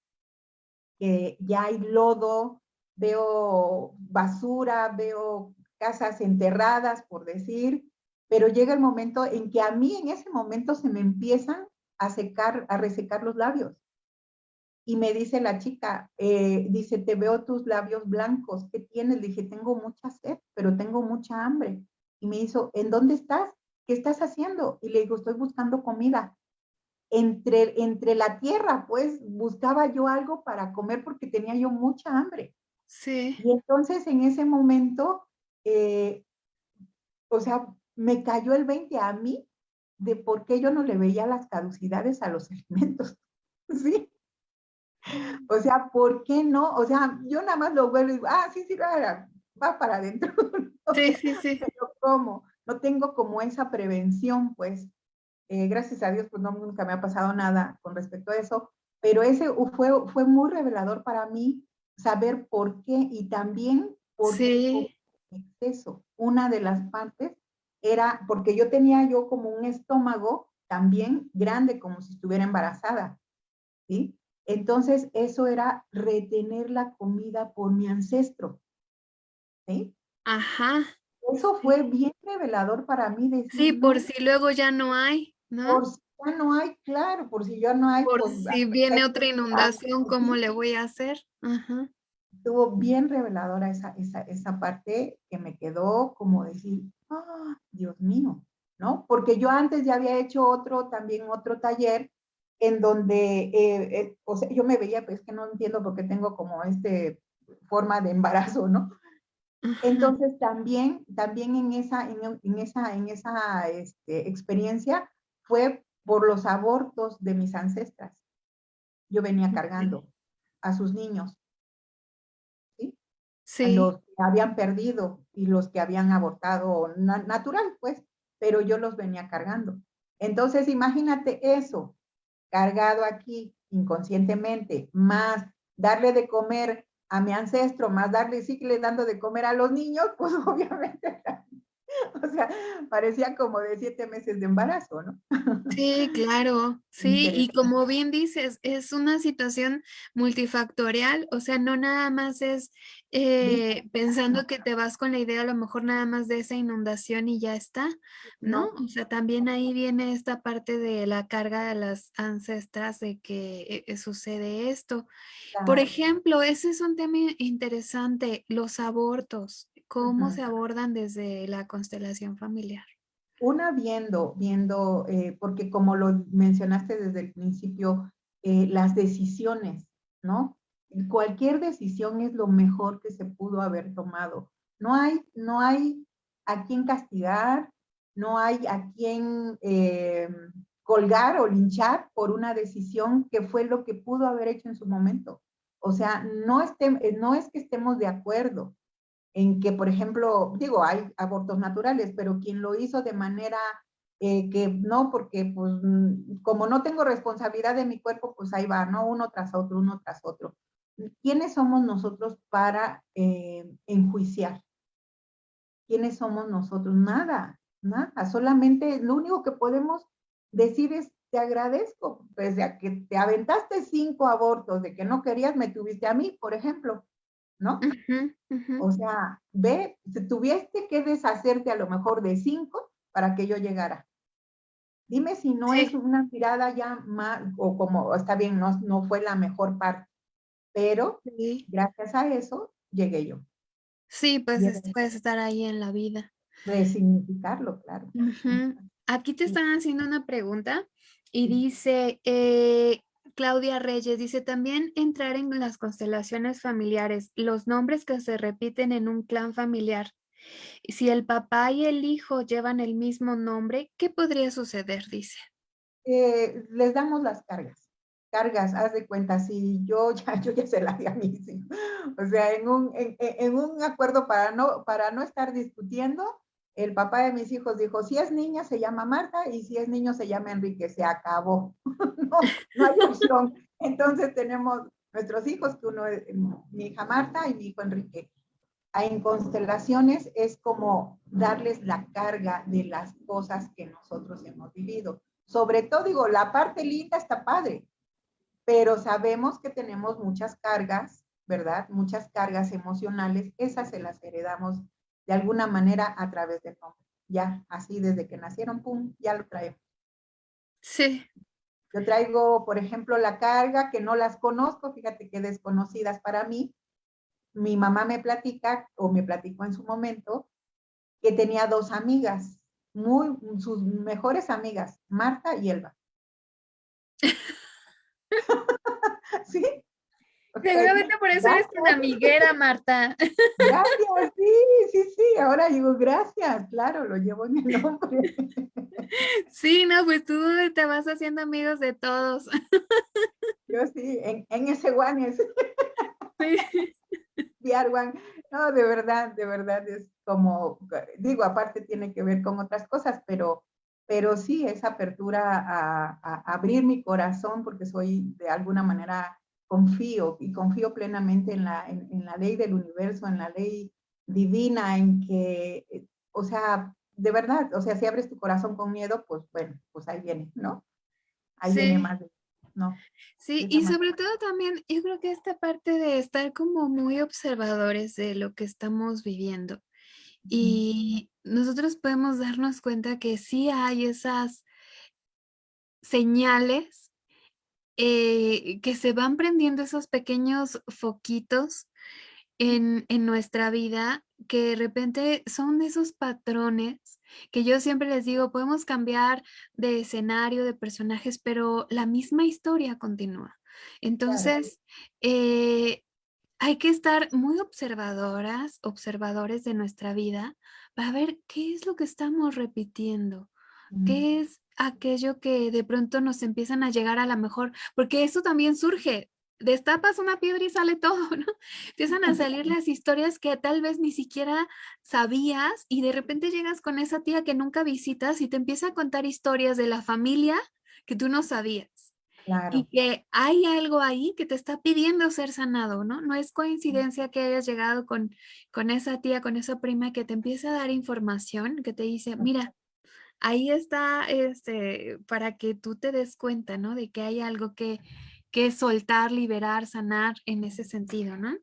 que ya hay lodo, veo basura, veo casas enterradas, por decir, pero llega el momento en que a mí en ese momento se me empiezan a secar, a resecar los labios. Y me dice la chica, eh, dice, te veo tus labios blancos, ¿qué tienes? Le dije, tengo mucha sed, pero tengo mucha hambre. Y me hizo, ¿en dónde estás? ¿Qué estás haciendo? Y le digo, estoy buscando comida. entre, entre la tierra, pues buscaba yo algo para comer porque tenía yo mucha hambre. Sí. Y entonces en ese momento, eh, o sea, me cayó el 20 a mí de por qué yo no le veía las caducidades a los alimentos. ¿Sí? O sea, ¿por qué no? O sea, yo nada más lo vuelvo y digo, ah, sí, sí, va, va para adentro. Sí, sí, sí. Pero ¿cómo? No tengo como esa prevención, pues. Eh, gracias a Dios, pues no, nunca me ha pasado nada con respecto a eso, pero ese fue, fue muy revelador para mí saber por qué y también por sí. qué exceso. Una de las partes era porque yo tenía yo como un estómago también grande, como si estuviera embarazada, ¿sí? Entonces, eso era retener la comida por mi ancestro, ¿sí? Ajá. Eso fue bien revelador para mí. Decir, sí, por si luego ya no hay, ¿no? Por si ya no hay, claro, por si ya no hay. Por pues, si viene otra inundación, ¿cómo le voy a hacer? Ajá. Estuvo bien reveladora esa, esa, esa parte que me quedó como decir, ¡ah, Dios mío! ¿No? Porque yo antes ya había hecho otro, también otro taller en donde, eh, eh, o sea, yo me veía, pues que no entiendo por qué tengo como este forma de embarazo, ¿no? Entonces también, también en esa, en, esa, en esa este, experiencia fue por los abortos de mis ancestras. Yo venía cargando a sus niños, ¿sí? Sí. los que habían perdido y los que habían abortado natural, pues, pero yo los venía cargando. Entonces, imagínate eso, cargado aquí inconscientemente, más darle de comer a mi ancestro, más darle, sigue dando de comer a los niños, pues obviamente, o sea, parecía como de siete meses de embarazo, ¿no? Sí, claro, sí, y como bien dices, es una situación multifactorial, o sea, no nada más es eh, pensando que te vas con la idea a lo mejor nada más de esa inundación y ya está, ¿no? O sea, también ahí viene esta parte de la carga de las ancestras de que eh, sucede esto. Por ejemplo, ese es un tema interesante, los abortos, ¿cómo se abordan desde la constelación familiar? Una viendo, viendo, porque como lo mencionaste desde el principio, las decisiones, ¿no? cualquier decisión es lo mejor que se pudo haber tomado. No hay, no hay a quien castigar, no hay a quien eh, colgar o linchar por una decisión que fue lo que pudo haber hecho en su momento. O sea, no, eh, no es que estemos de acuerdo en que, por ejemplo, digo, hay abortos naturales, pero quien lo hizo de manera eh, que no, porque pues mm, como no tengo responsabilidad de mi cuerpo, pues ahí va, ¿no? Uno tras otro, uno tras otro. ¿quiénes somos nosotros para eh, enjuiciar? ¿Quiénes somos nosotros? Nada, nada, solamente lo único que podemos decir es te agradezco, pese a que te aventaste cinco abortos de que no querías, me tuviste a mí, por ejemplo, ¿no? O sea, ve, tuviste que deshacerte a lo mejor de cinco para que yo llegara. Dime si no es una mirada ya más, o como, está bien, no, no fue la mejor parte, pero gracias a eso llegué yo. Sí, pues puedes estar ahí en la vida. Resignificarlo, claro. Aquí te están haciendo una pregunta y dice, eh, Claudia Reyes, dice, también entrar en las constelaciones familiares, los nombres que se repiten en un clan familiar. Si el papá y el hijo llevan el mismo nombre, ¿qué podría suceder? Dice. Eh, les damos las cargas cargas, haz de cuenta, si yo ya, yo ya se la di a mis hijos. O sea, en un, en, un acuerdo para no, para no estar discutiendo, el papá de mis hijos dijo, si es niña se llama Marta y si es niño se llama Enrique, se acabó. no, hay opción. Entonces tenemos nuestros hijos, que uno es mi hija Marta y mi hijo Enrique. En constelaciones es como darles la carga de las cosas que nosotros hemos vivido. Sobre todo, digo, la parte linda está padre, pero sabemos que tenemos muchas cargas, ¿verdad? Muchas cargas emocionales, esas se las heredamos de alguna manera a través del nombre. Ya, así desde que nacieron, pum, ya lo traemos. Sí. Yo traigo, por ejemplo, la carga que no las conozco, fíjate que desconocidas para mí. Mi mamá me platica, o me platicó en su momento, que tenía dos amigas, muy, sus mejores amigas, Marta y Elba. ¿Sí? Seguramente por eso eres tan amiguera, Marta. Gracias, sí, sí, sí. Ahora digo gracias, claro, lo llevo en el nombre. Sí, no, pues tú te vas haciendo amigos de todos. Yo sí, en, en ese guanes. Sí. No, de verdad, de verdad es como, digo, aparte tiene que ver con otras cosas, pero, pero sí, esa apertura a, a abrir mi corazón, porque soy de alguna manera confío y confío plenamente en la, en, la ley del universo, en la ley divina, en que, eh, o sea, de verdad, o sea, si abres tu corazón con miedo, pues bueno, pues ahí viene, ¿no? Ahí viene más, ¿no? Sí, y sobre todo también, yo creo que esta parte de estar como muy observadores de lo que estamos viviendo. Y nosotros podemos darnos cuenta que sí hay esas señales eh, que se van prendiendo esos pequeños foquitos en, en, nuestra vida que de repente son esos patrones que yo siempre les digo, podemos cambiar de escenario, de personajes, pero la misma historia continúa. Entonces, eh, hay que estar muy observadoras, observadores de nuestra vida para ver qué es lo que estamos repitiendo, qué es aquello que de pronto nos empiezan a llegar a la mejor, porque eso también surge, destapas una piedra y sale todo, ¿no? Empiezan a salir las historias que tal vez ni siquiera sabías y de repente llegas con esa tía que nunca visitas y te empieza a contar historias de la familia que tú no sabías. Y que hay algo ahí que te está pidiendo ser sanado, ¿no? No es coincidencia que hayas llegado con, con esa tía, con esa prima que te empieza a dar información, que te dice, mira, ahí está este, para que tú te des cuenta, ¿no? De que hay algo que, que soltar, liberar, sanar en ese sentido, ¿no?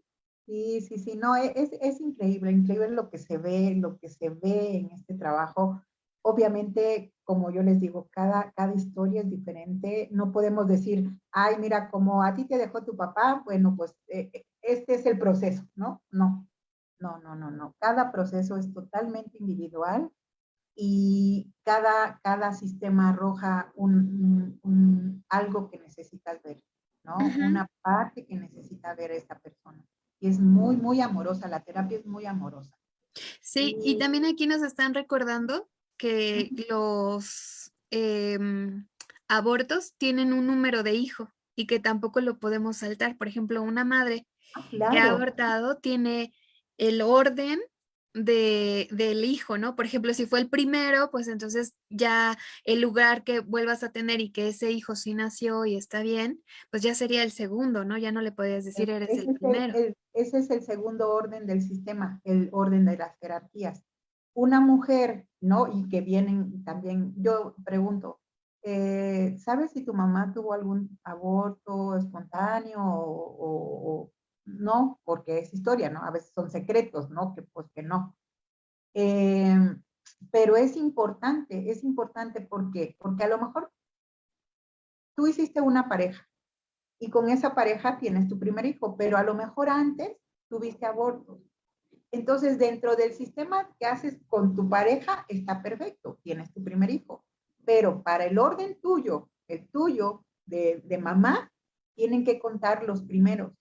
Sí, sí, sí, no, e, es, es increíble, increíble lo que se ve, lo que se ve en este trabajo. Obviamente, como yo les digo, cada, cada historia es diferente. No podemos decir, ay, mira, como a ti te dejó tu papá, bueno, pues eh, eh, este es el proceso, ¿no? No, no, no, no, no. Cada proceso es totalmente individual y cada, cada sistema arroja un, algo que necesitas ver, ¿no? Una parte que necesita ver esta persona. Y es muy, muy amorosa, la terapia es muy amorosa. Sí, y, también aquí nos están recordando que los em, abortos tienen un número de hijo y que tampoco lo podemos saltar. Por ejemplo, una madre ah, que ha abortado tiene el orden de, del hijo, ¿no? Por ejemplo, si fue el primero, pues entonces ya el lugar que vuelvas a tener y que ese hijo sí nació y está bien, pues ya sería el segundo, ¿no? Ya no le podías decir eres el primero. ese es el segundo orden del sistema, el orden de las jerarquías. Una mujer, ¿no? Y que vienen también, yo pregunto, eh, ¿sabes si tu mamá tuvo algún aborto espontáneo o, no, porque es historia, ¿no? A veces son secretos, ¿no? Que pues que no. Em, pero es importante, es importante porque, porque a lo mejor tú hiciste una pareja y con esa pareja tienes tu primer hijo, pero a lo mejor antes tuviste abortos. Entonces, dentro del sistema que haces con tu pareja, está perfecto, tienes tu primer hijo. Pero para el orden tuyo, el tuyo de, de mamá, tienen que contar los primeros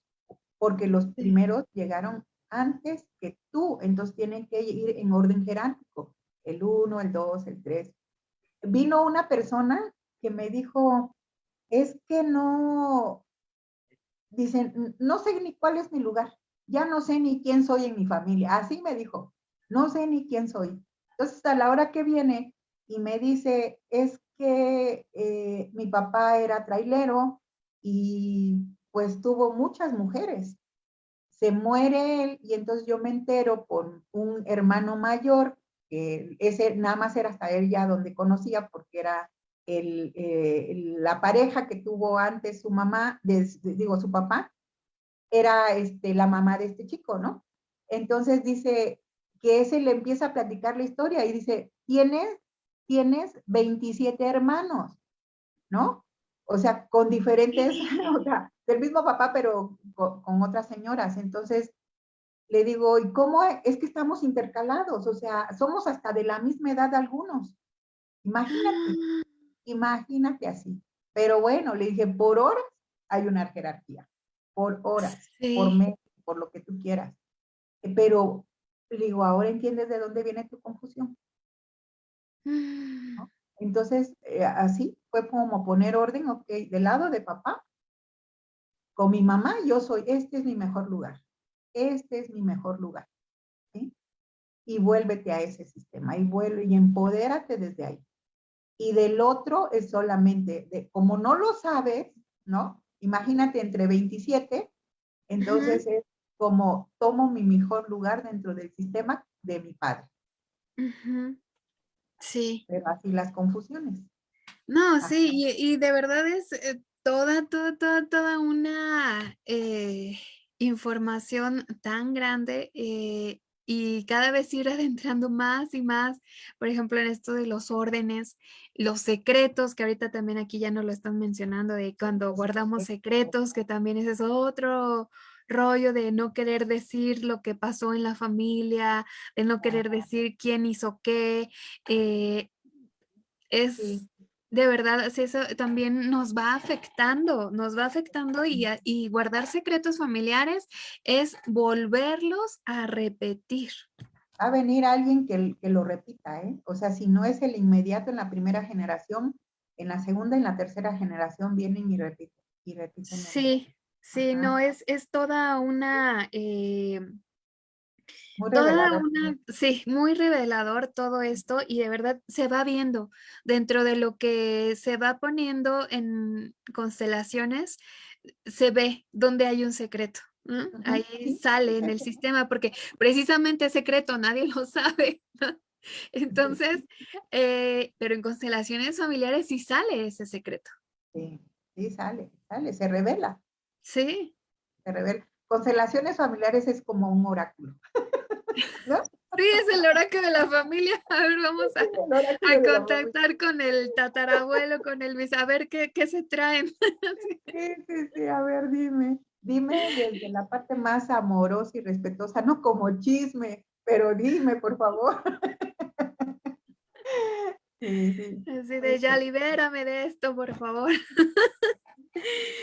porque los primeros llegaron antes que tú, entonces tienen que ir en orden jerárquico, el 1, el 2, el 3. Vino una persona que me dijo, es que no, dicen, no sé ni cuál es mi lugar, ya no sé ni quién soy en mi familia, así me dijo, no sé ni quién soy. Entonces a la hora que viene y me dice, es que eh, mi papá era trailero y pues tuvo muchas mujeres. Se muere él y entonces yo me entero por un hermano mayor, que ese nada más era hasta él ya donde conocía porque era el, eh, la pareja que tuvo antes su mamá, digo su papá, era este, la mamá de este chico, ¿no? Entonces dice que ese le empieza a platicar la historia y dice, tienes, tienes 27 hermanos, ¿no? O sea, con diferentes, o sea, del mismo papá, pero con, otras señoras. Entonces, le digo, ¿y cómo es que estamos intercalados? O sea, somos hasta de la misma edad algunos. Imagínate, imagínate así. Pero bueno, le dije, por horas hay una jerarquía, por horas, por mes, por lo que tú quieras. Pero le digo, ahora entiendes de dónde viene tu confusión. Mm. Entonces, eh, así fue como poner orden, ok, del lado de papá, con mi mamá, yo soy, este es mi mejor lugar, este es mi mejor lugar, ¿sí? Y vuélvete a ese sistema, y vuelve, y empodérate desde ahí. Y del otro es solamente, de, como no lo sabes, ¿no? Imagínate entre 27, entonces es como tomo mi mejor lugar dentro del sistema de mi padre. Sí. Pero así las confusiones. No, sí, y, de verdad es eh, toda, toda, toda, toda una eh, información tan grande eh, y cada vez ir adentrando más y más, por ejemplo, en esto de los órdenes, los secretos, que ahorita también aquí ya no lo están mencionando, de cuando guardamos secretos, que también ese es otro rollo de no querer decir lo que pasó en la familia, de no querer decir quién hizo qué, eh, es de verdad, eso también nos va afectando, nos va afectando y, y guardar secretos familiares es volverlos a repetir. Va a venir alguien que, que, lo repita, ¿eh? O sea, si no es el inmediato en la primera generación, en la segunda y en la tercera generación vienen y repiten. Y repiten sí, sí, no, es, es toda una... Eh, Toda una, sí, muy revelador todo esto y de verdad se va viendo dentro de lo que se va poniendo en constelaciones, se ve donde hay un secreto. Ahí sale en el sistema porque precisamente es secreto, nadie lo sabe. Entonces, eh, pero en constelaciones familiares sí sale ese secreto. Sí, sí sale, sale, se revela. Sí. Revela. Constelaciones familiares es como un oráculo. Sí, es el oráculo de la familia. A ver, vamos a, contactar con el tatarabuelo, con el bis, a ver qué, qué se traen. Sí, sí, sí, a ver, dime. Dime desde la parte más amorosa y respetuosa, no como chisme, pero dime, por favor. Sí, sí. Así de ya libérame de esto, por favor.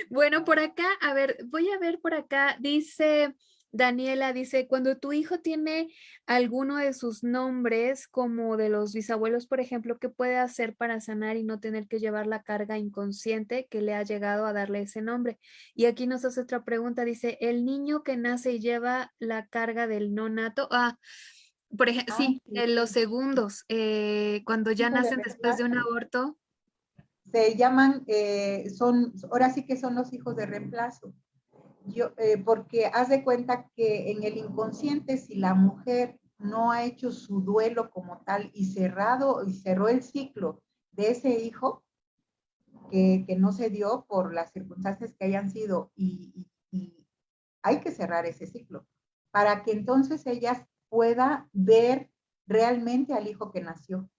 Bueno, por acá, a ver, voy a ver por acá, dice Daniela dice, cuando tu hijo tiene alguno de sus nombres, como de los bisabuelos, por ejemplo, ¿qué puede hacer para sanar y no tener que llevar la carga inconsciente que le ha llegado a darle ese nombre? Y aquí nos hace otra pregunta, dice, el niño que nace y lleva la carga del no nato, ah, por ejemplo, sí, ah, en los segundos, eh, cuando ya nacen después de un aborto. Se llaman, eh, son, ahora sí que son los hijos de reemplazo. Eh, porque haz de cuenta que en el inconsciente, si la mujer no ha hecho su duelo como tal y cerrado y cerró el ciclo de ese hijo, que, no se dio por las circunstancias que hayan sido y, hay que cerrar ese ciclo para que entonces ella pueda ver realmente al hijo que nació.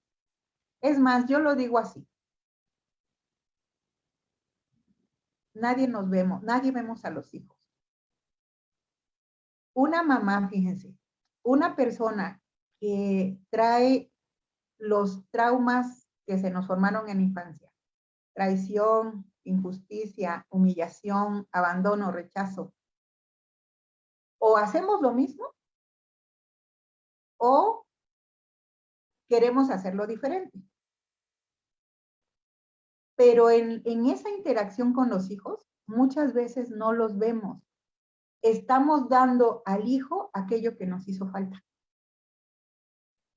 Es más, yo lo digo así. Nadie nos vemos, nadie vemos a los hijos una mamá, fíjense, una persona que trae los traumas que se nos formaron en infancia, traición, injusticia, humillación, abandono, rechazo, o hacemos lo mismo o queremos hacerlo diferente. Pero en, en esa interacción con los hijos, muchas veces no los vemos estamos dando al hijo aquello que nos hizo falta.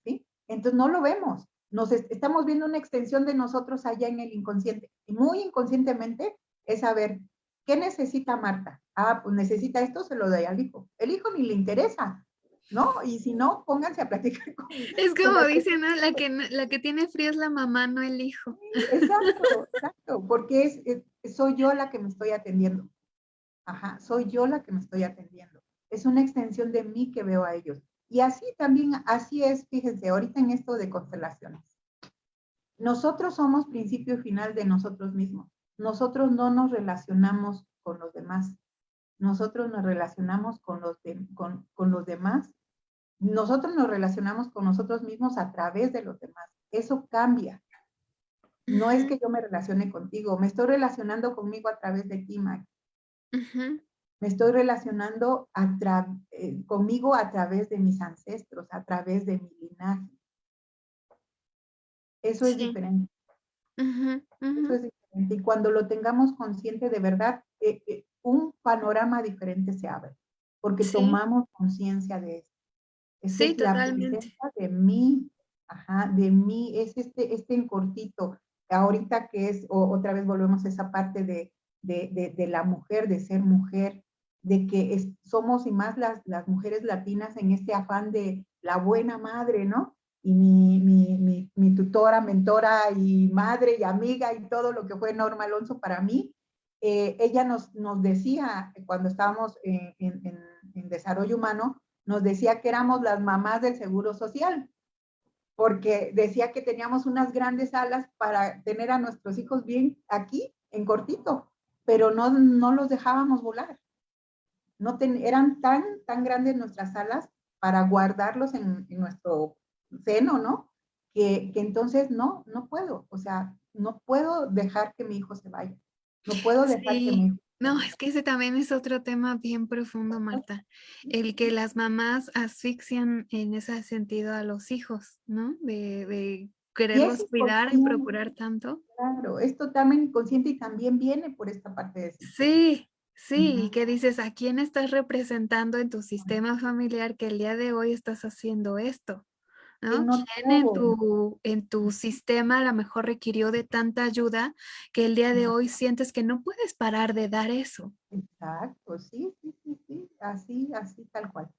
¿Sí? Entonces no lo vemos. Nos estamos viendo una extensión de nosotros allá en el inconsciente. Y muy inconscientemente es saber, ¿qué necesita Marta? Ah, pues necesita esto, se lo doy al hijo. El hijo ni le interesa, ¿no? Y si no, pónganse a platicar con Es como dicen, ¿no? La que, la que tiene frío es la mamá, no el hijo. exacto, exacto, porque es, soy yo la que me estoy atendiendo. Ajá, soy yo la que me estoy atendiendo. Es una extensión de mí que veo a ellos. Y así también, así es, fíjense, ahorita en esto de constelaciones. Nosotros somos principio y final de nosotros mismos. Nosotros no nos relacionamos con los demás. Nosotros nos relacionamos con los, con, con los demás. Nosotros nos relacionamos con nosotros mismos a través de los demás. Eso cambia. No es que yo me relacione contigo, me estoy relacionando conmigo a través de ti, Maggie. Me estoy relacionando a tra eh, conmigo a través de mis ancestros, a través de mi linaje. Eso es Sí. diferente. Ujú, Eso es diferente. Y cuando lo tengamos consciente de verdad, eh eh, un panorama diferente se abre, porque Sí. tomamos conciencia de. Esta Sí, es la totalmente. presencia de mí, ajá, de mí, es este este en cortito. Ahorita que es o otra vez volvemos a esa parte de de de de la mujer, de ser mujer, de que es somos y más las las mujeres latinas en este afán de la buena madre, ¿no? Y mi mi mi mi tutora, mentora y madre y amiga y todo lo que fue Norma Alonso para mí, eh, ella nos nos decía cuando estábamos en en desarrollo humano, nos decía que éramos las mamás del seguro social, porque decía que teníamos unas grandes alas para tener a nuestros hijos bien aquí, en cortito, pero no no los dejábamos volar. No ten eran tan tan grandes nuestras alas para guardarlos en en nuestro seno, ¿no? Que que entonces no, no puedo, o sea, no puedo dejar que mi hijo se vaya. No puedo dejar que hijo No, es que ese también es otro tema bien profundo, Marta. El que las mamás asfixian en ese sentido a los hijos, ¿no? De de Y quererlos cuidar y procurar tanto. claro, es totalmente inconsciente y también viene por esta parte de sistema. Sí, sí, y Ujú. que dices, ¿a quién estás representando en tu sistema familiar que el día de hoy estás haciendo esto? Que ¿No? no ¿Quién en tu en tu sistema a la mejor requirió de tanta ayuda que el día de hoy sientes que no puedes parar de dar eso? Exacto, sí, sí, sí, sí, así así, tal cual,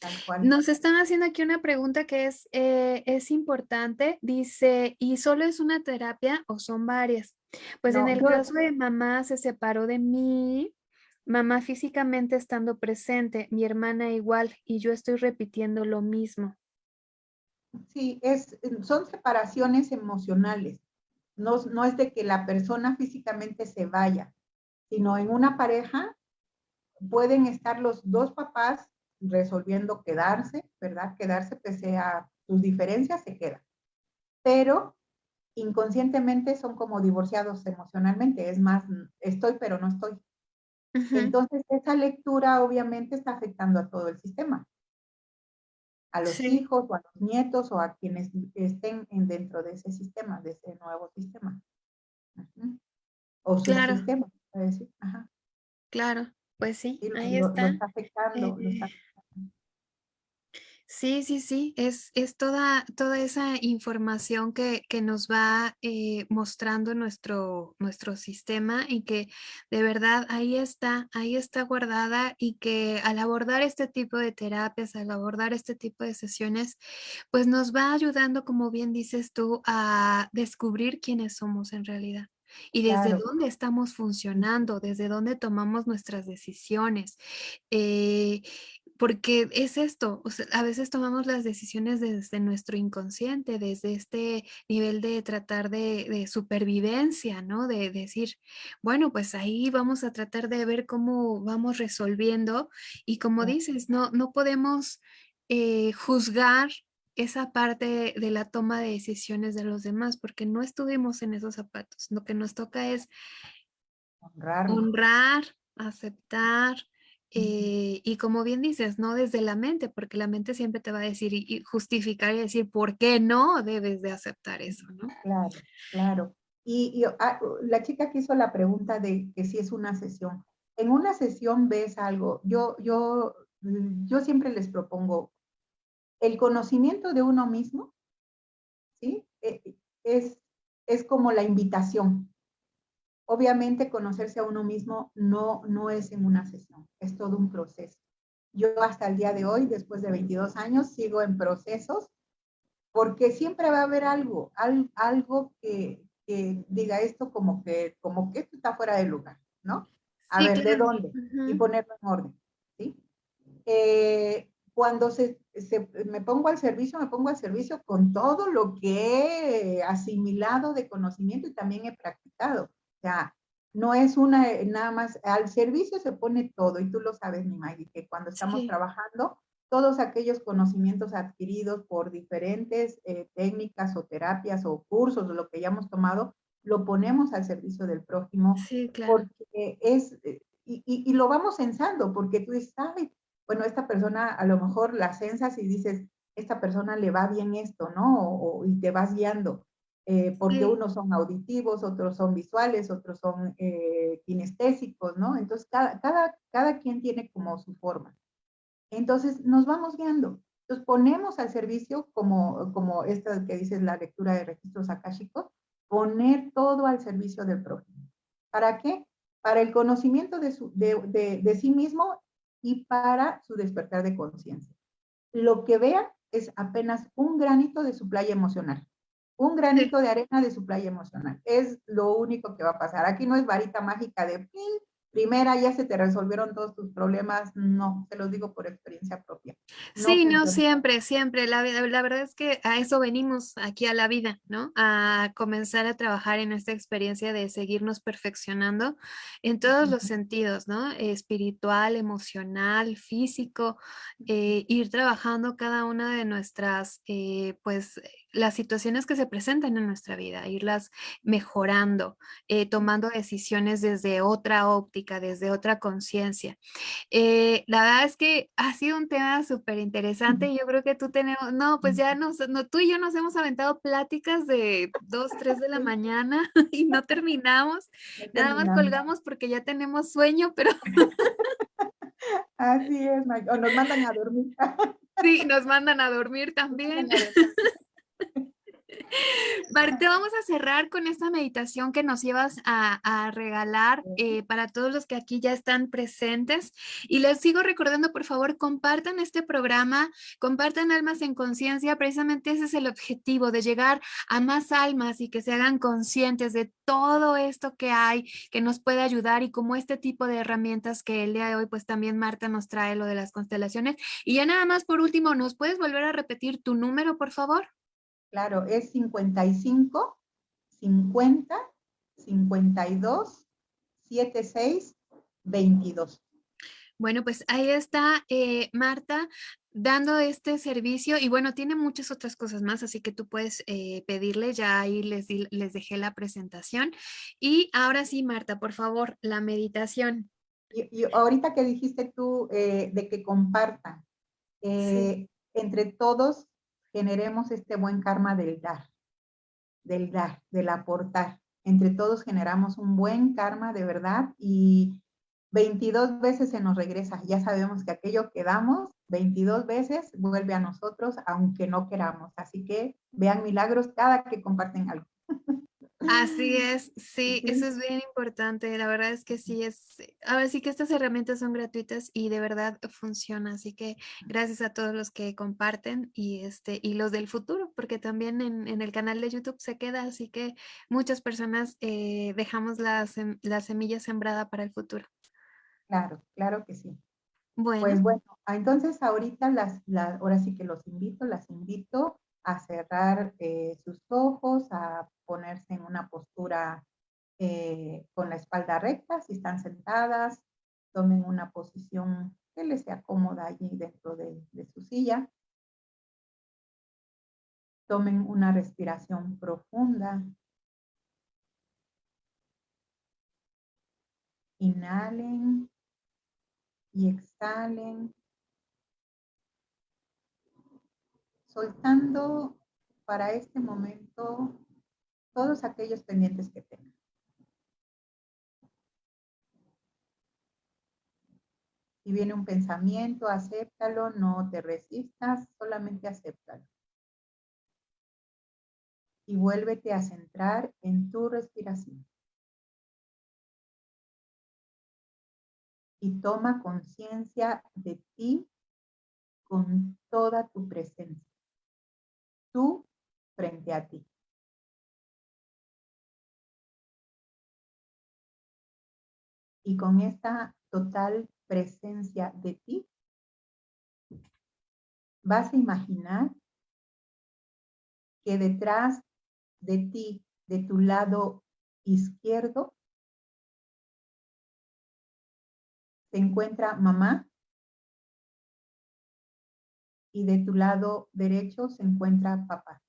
tal cual. Nos están haciendo aquí una pregunta que es, eh, es importante. Dice: "¿Y solo es una terapia o son varias?". Pues en el yo caso de mamá se separó de mí, mamá físicamente estando presente, mi hermana igual, y yo estoy repitiendo lo mismo. Sí, es son separaciones emocionales. No no es de que la persona físicamente se vaya, sino en una pareja pueden estar los 2 papás resolviendo quedarse, ¿verdad? Quedarse pese a sus diferencias, se quedan. Pero inconscientemente son como divorciados emocionalmente, es más, estoy, pero no estoy. Entonces, esa lectura obviamente está afectando a todo el sistema. A los Sí. hijos, o a los nietos, o a quienes estén en dentro de ese sistema, de ese nuevo sistema. O Claro. se puede decir. Ajá. Claro, pues sí, ahí lo lo está. está afectando, lo está Eh afectando. Sí, sí, sí, es es toda toda esa información que que nos va, eh, mostrando nuestro nuestro sistema, y que de verdad ahí está ahí está guardada, y que al abordar este tipo de terapias, al abordar este tipo de sesiones, pues nos va ayudando, como bien dices tú, a descubrir quiénes somos en realidad, y desde Claro. dónde estamos funcionando, desde dónde tomamos nuestras decisiones. Eh, porque es esto, o sea, a veces tomamos las decisiones desde nuestro inconsciente, desde este nivel de tratar de de supervivencia, ¿no? De decir, bueno, pues ahí vamos a tratar de ver cómo vamos resolviendo, y como dices, no no podemos, eh, juzgar esa parte de la toma de decisiones de los demás, porque no estuvimos en esos zapatos. Lo que nos toca es Honrarlo. honrar, aceptar. Eh, y como bien dices, no desde la mente, porque la mente siempre te va a decir y y justificar y decir por qué no debes de aceptar eso, ¿no? Claro, claro. Y y, ah, la chica que hizo la pregunta de que si es una sesión. En una sesión ves algo, yo yo yo siempre les propongo el conocimiento de uno mismo ¿sí? E es es como la invitación. Obviamente, conocerse a uno mismo no no es en una sesión, es todo un proceso. Yo hasta el día de hoy, después de 22 años, sigo en procesos, porque siempre va a haber algo, al algo que que diga esto como que como que esto está fuera de lugar, ¿no? A Sí, ver, ¿de dónde? Y ponerlo en orden, ¿sí? Eh, cuando se se me pongo al servicio, me pongo al servicio con todo lo que he asimilado de conocimiento y también he practicado. O sea, no es una nada más al servicio se pone todo, y tú lo sabes, mi Maggie, que cuando estamos Sí. trabajando, todos aquellos conocimientos adquiridos por diferentes, eh, técnicas, o terapias, o cursos, o lo que hayamos tomado, lo ponemos al servicio del prójimo. Sí, claro. Porque es, y, y, lo vamos censando, porque tú dices, ay, bueno, esta persona a lo mejor la censas y dices, esta persona le va bien esto, ¿no? O, y te vas guiando. Eh, porque unos son auditivos, otros son visuales, otros son eh, kinestésicos, ¿no? Entonces, cada, cada, cada quien tiene como su forma. Entonces, nos vamos guiando. Entonces, ponemos al servicio, como, como esta que dices, la lectura de registros akáshicos, poner todo al servicio del prójimo. ¿Para qué? Para el conocimiento de, su, de, de, de sí mismo y para su despertar de conciencia. Lo que vean es apenas un granito de su playa emocional un granito de arena de su playa emocional. Es lo único que va a pasar. Aquí no es varita mágica de primera ya se te resolvieron todos tus problemas, no, te los digo por experiencia propia. sí, no, siempre, siempre, la, la, verdad es que a eso venimos aquí a la vida, ¿no? A comenzar a trabajar en esta experiencia de seguirnos perfeccionando en todos los sentidos, ¿no? Espiritual, emocional, físico, eh, ir trabajando cada una de nuestras, eh, pues, las situaciones que se presentan en nuestra vida, irlas mejorando, eh, tomando decisiones desde otra óptica, desde otra conciencia. Eh, la verdad es que ha sido un tema súper interesante. Yo creo que tú tenemos, no, pues ya nos, no, tú y yo nos hemos aventado pláticas de 2, 3 de la mañana y no terminamos. Nada más colgamos porque ya tenemos sueño, pero... Así es, o nos mandan a dormir. Sí, nos mandan a dormir también. Marta, vamos a cerrar con esta meditación que nos llevas a, regalar eh, para todos los que aquí ya están presentes. Y les sigo recordando, por favor, compartan este programa, compartan Almas en Conciencia. Precisamente ese es el objetivo, de llegar a más almas y que se hagan conscientes de todo esto que hay, que nos puede ayudar y como este tipo de herramientas que el día de hoy, pues también Marta nos trae lo de las constelaciones. Y ya nada más por último, ¿nos puedes volver a repetir tu número, por favor? Claro, es 55, 50, 52, 76, 22. Bueno, pues ahí está eh, Marta dando este servicio y bueno, tiene muchas otras cosas más, así que tú puedes eh, pedirle, ya ahí les, les dejé la presentación. Y ahora sí, Marta, por favor, la meditación. Y, ahorita que dijiste tú eh, de que compartan, entre todos generemos este buen karma del dar, del dar, del aportar. Entre todos generamos un buen karma de verdad y 22 veces se nos regresa. Ya sabemos que aquello que damos 22 veces vuelve a nosotros aunque no queramos. Así que vean milagros cada que comparten algo. Así es, sí, eso es bien importante. La verdad es que sí es, ahora sí que estas herramientas son gratuitas y de verdad funciona. Así que gracias a todos los que comparten y este y los del futuro, porque también en, el canal de YouTube se queda, así que muchas personas eh, dejamos la, la semilla sembrada para el futuro. Claro, claro que sí. Bueno. Pues bueno, entonces ahorita las, ahora sí que los invito, las invito a cerrar eh, sus ojos, a ponerse en una postura eh, con la espalda recta, si están sentadas, tomen una posición que les sea cómoda allí dentro de, de su silla. Tomen una respiración profunda. Inhalen y exhalen soltando para este momento todos aquellos pendientes que tengan. Si viene un pensamiento, acéptalo, no te resistas, solamente acéptalo. Y vuélvete a centrar en tu respiración. Y toma conciencia de ti con toda tu presencia tú frente a ti. Y con esta total presencia de ti, vas a imaginar que detrás de ti, de tu lado izquierdo, se encuentra mamá y de tu lado derecho se encuentra papá.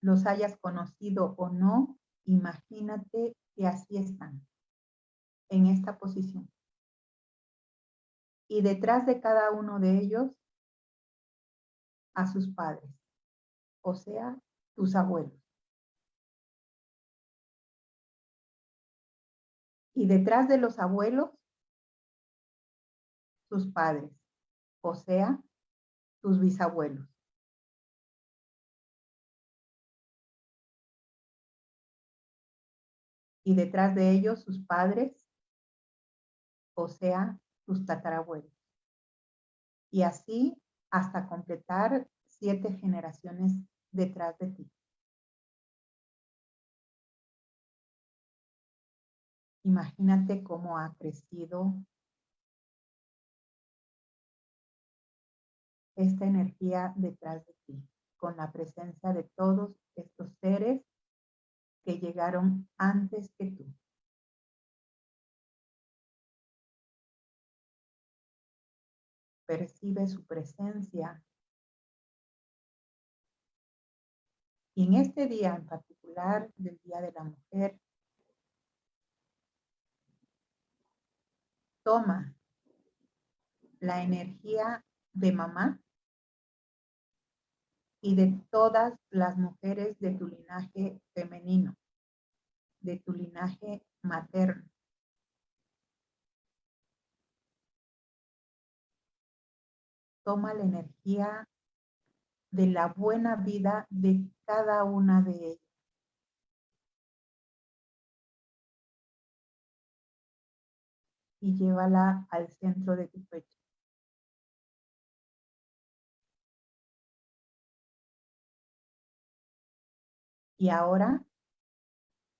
los hayas conocido o no, imagínate que así están, en esta posición. Y detrás de cada uno de ellos, a sus padres, o sea, tus abuelos. Y detrás de los abuelos, sus padres, o sea, tus bisabuelos. Y detrás de ellos sus padres, o sea, tus tatarabuelos. Y así hasta completar siete generaciones detrás de ti. Imagínate cómo ha crecido esta energía detrás de ti, con la presencia de todos estos seres que llegaron antes que tú. Percibe su presencia. Y en este día en particular, del Día de la Mujer, toma la energía de mamá y de todas las mujeres de tu linaje femenino, de tu linaje materno. Toma la energía de la buena vida de cada una de ellas. Y llévala al centro de tu pecho. Y ahora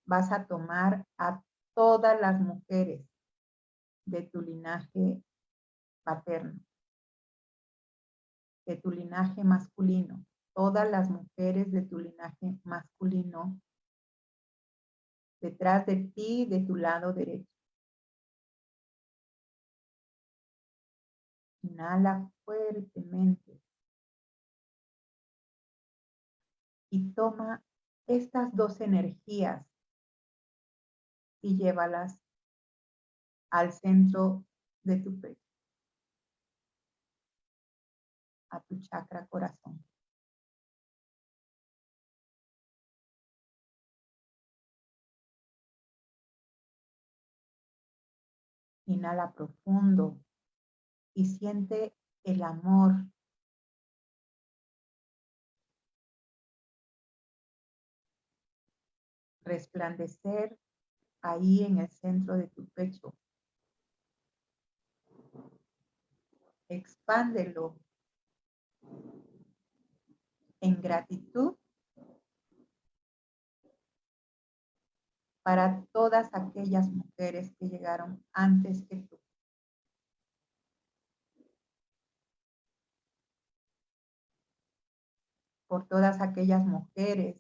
vas a tomar a todas las mujeres de tu linaje paterno, de tu linaje masculino, todas las mujeres de tu linaje masculino detrás de ti, de tu lado derecho. Inhala fuertemente. Y toma estas dos energías y llévalas al centro de tu pecho, a tu chakra corazón. Inhala profundo y siente el amor resplandecer ahí en el centro de tu pecho. Expándelo en gratitud para todas aquellas mujeres que llegaron antes que tú. Por todas aquellas mujeres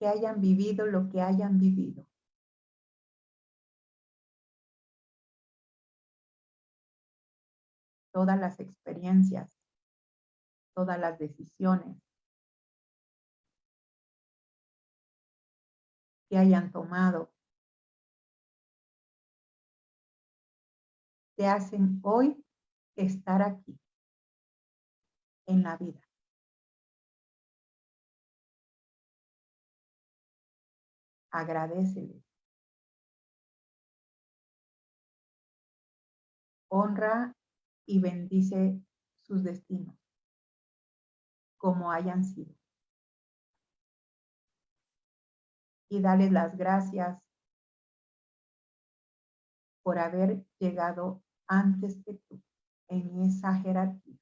que hayan vivido lo que hayan vivido. Todas las experiencias, todas las decisiones que hayan tomado te hacen hoy estar aquí en la vida. Agradecele. Honra y bendice sus destinos, como hayan sido. Y dale las gracias por haber llegado antes que tú en esa jerarquía.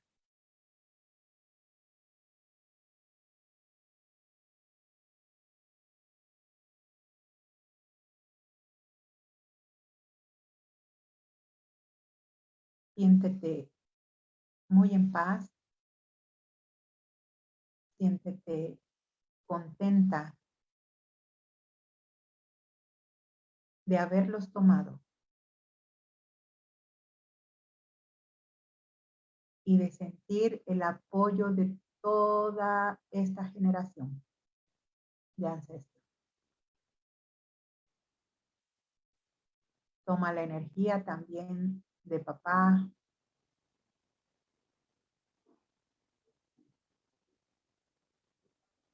Siéntete muy en paz. Siéntete contenta de haberlos tomado. Y de sentir el apoyo de toda esta generación de ancestros. Toma la energía también de papá,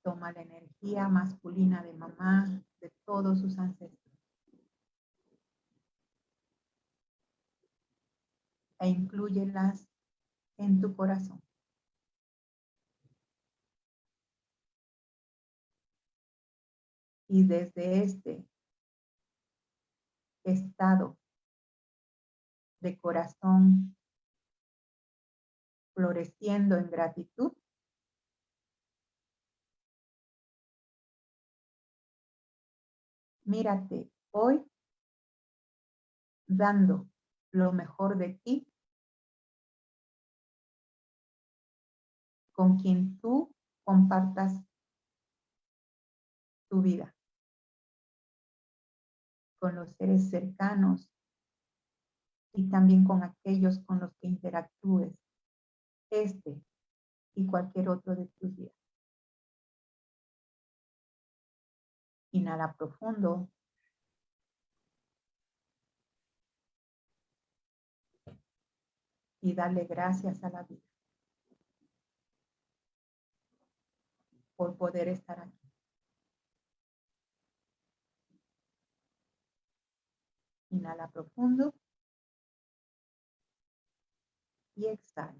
toma la energía masculina de mamá, de todos sus ancestros. E incluyelas en tu corazón. Y desde este estado de corazón floreciendo en gratitud, mírate hoy dando lo mejor de ti con quien tú compartas tu vida, con los seres cercanos y también con aquellos con los que interactúes este y cualquier otro de tus días. Inhala profundo. Y dale gracias a la vida por poder estar aquí. Inhala profundo. Y exhala.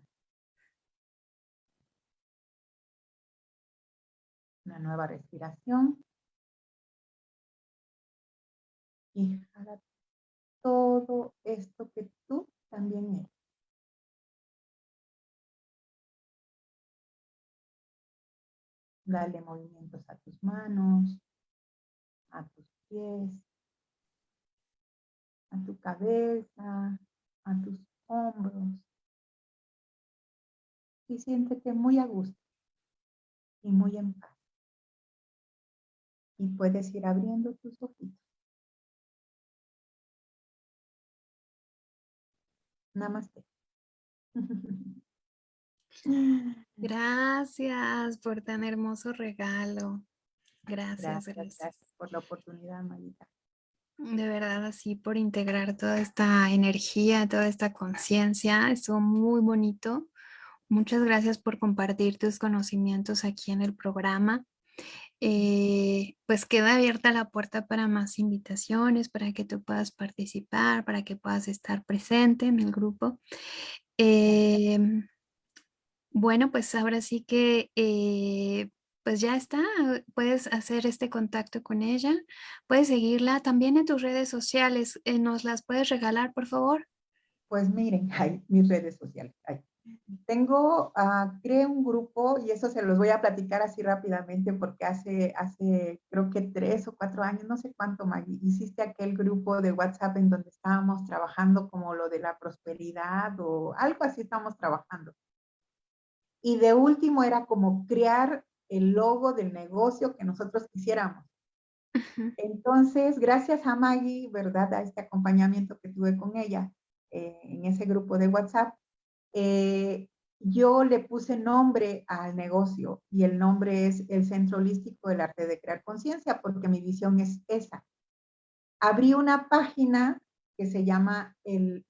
Una nueva respiración. y todo esto que tú también eres. Dale movimientos a tus manos, a tus pies, a tu cabeza, a tus hombros. Y siéntete muy a gusto y muy en paz. Y puedes ir abriendo tus ojitos. Namaste. Gracias por tan hermoso regalo. Gracias, gracias, por la oportunidad, Marita. De verdad, así por integrar toda esta energía, toda esta conciencia. Estuvo muy bonito. Muchas gracias por compartir tus conocimientos aquí en el programa. Eh, pues queda abierta la puerta para más invitaciones, para que tú puedas participar, para que puedas estar presente en el grupo. Em, bueno, pues ahora sí que eh, pues ya está, puedes hacer este contacto con ella, puedes seguirla también en tus redes sociales, eh, ¿nos las puedes regalar por favor? Pues miren, hay mis redes sociales, tengo, uh, creé un grupo y eso se los voy a platicar así rápidamente porque hace, hace creo que tres o cuatro años, no sé cuánto, Maggie, hiciste aquel grupo de WhatsApp en donde estábamos trabajando como lo de la prosperidad o algo así estábamos trabajando. Y de último era como crear el logo del negocio que nosotros quisiéramos. Entonces, gracias a Maggie, ¿verdad? A este acompañamiento que tuve con ella eh, en ese grupo de WhatsApp, eh, yo le puse nombre al negocio y el nombre es el Centro Holístico del Arte de Crear Conciencia porque mi visión es esa. Abrí una página que se llama el,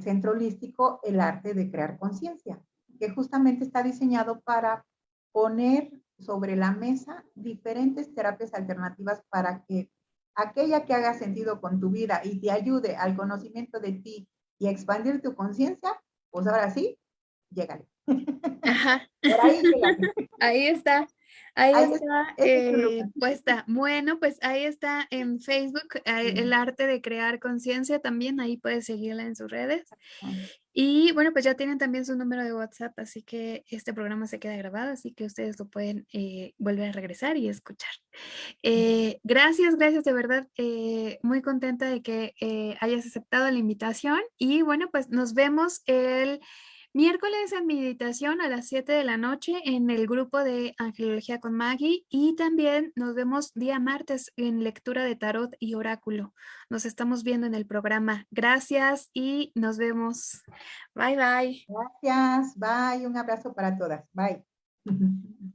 Centro Holístico, el Arte de Crear Conciencia, que justamente está diseñado para poner sobre la mesa diferentes terapias alternativas para que aquella que haga sentido con tu vida y te ayude al conocimiento de ti y a expandir tu conciencia, pues ahora sí, llégale. Ajá. ahí, está. Ahí, está eh, puesta. Bueno, pues ahí está en Facebook, eh, el arte de crear conciencia también, ahí puedes seguirla en sus redes. Y bueno, pues ya tienen también su número de WhatsApp, así que este programa se queda grabado, así que ustedes lo pueden eh, volver a regresar y escuchar. gracias, gracias de verdad, muy contenta de que hayas aceptado la invitación y bueno, pues nos vemos el... Miércoles en meditación a las 7 de la noche en el grupo de Angelología con Maggie y también nos vemos día martes en lectura de tarot y oráculo. Nos estamos viendo en el programa. Gracias y nos vemos. Bye, bye. Gracias. Bye. Un abrazo para todas. Bye.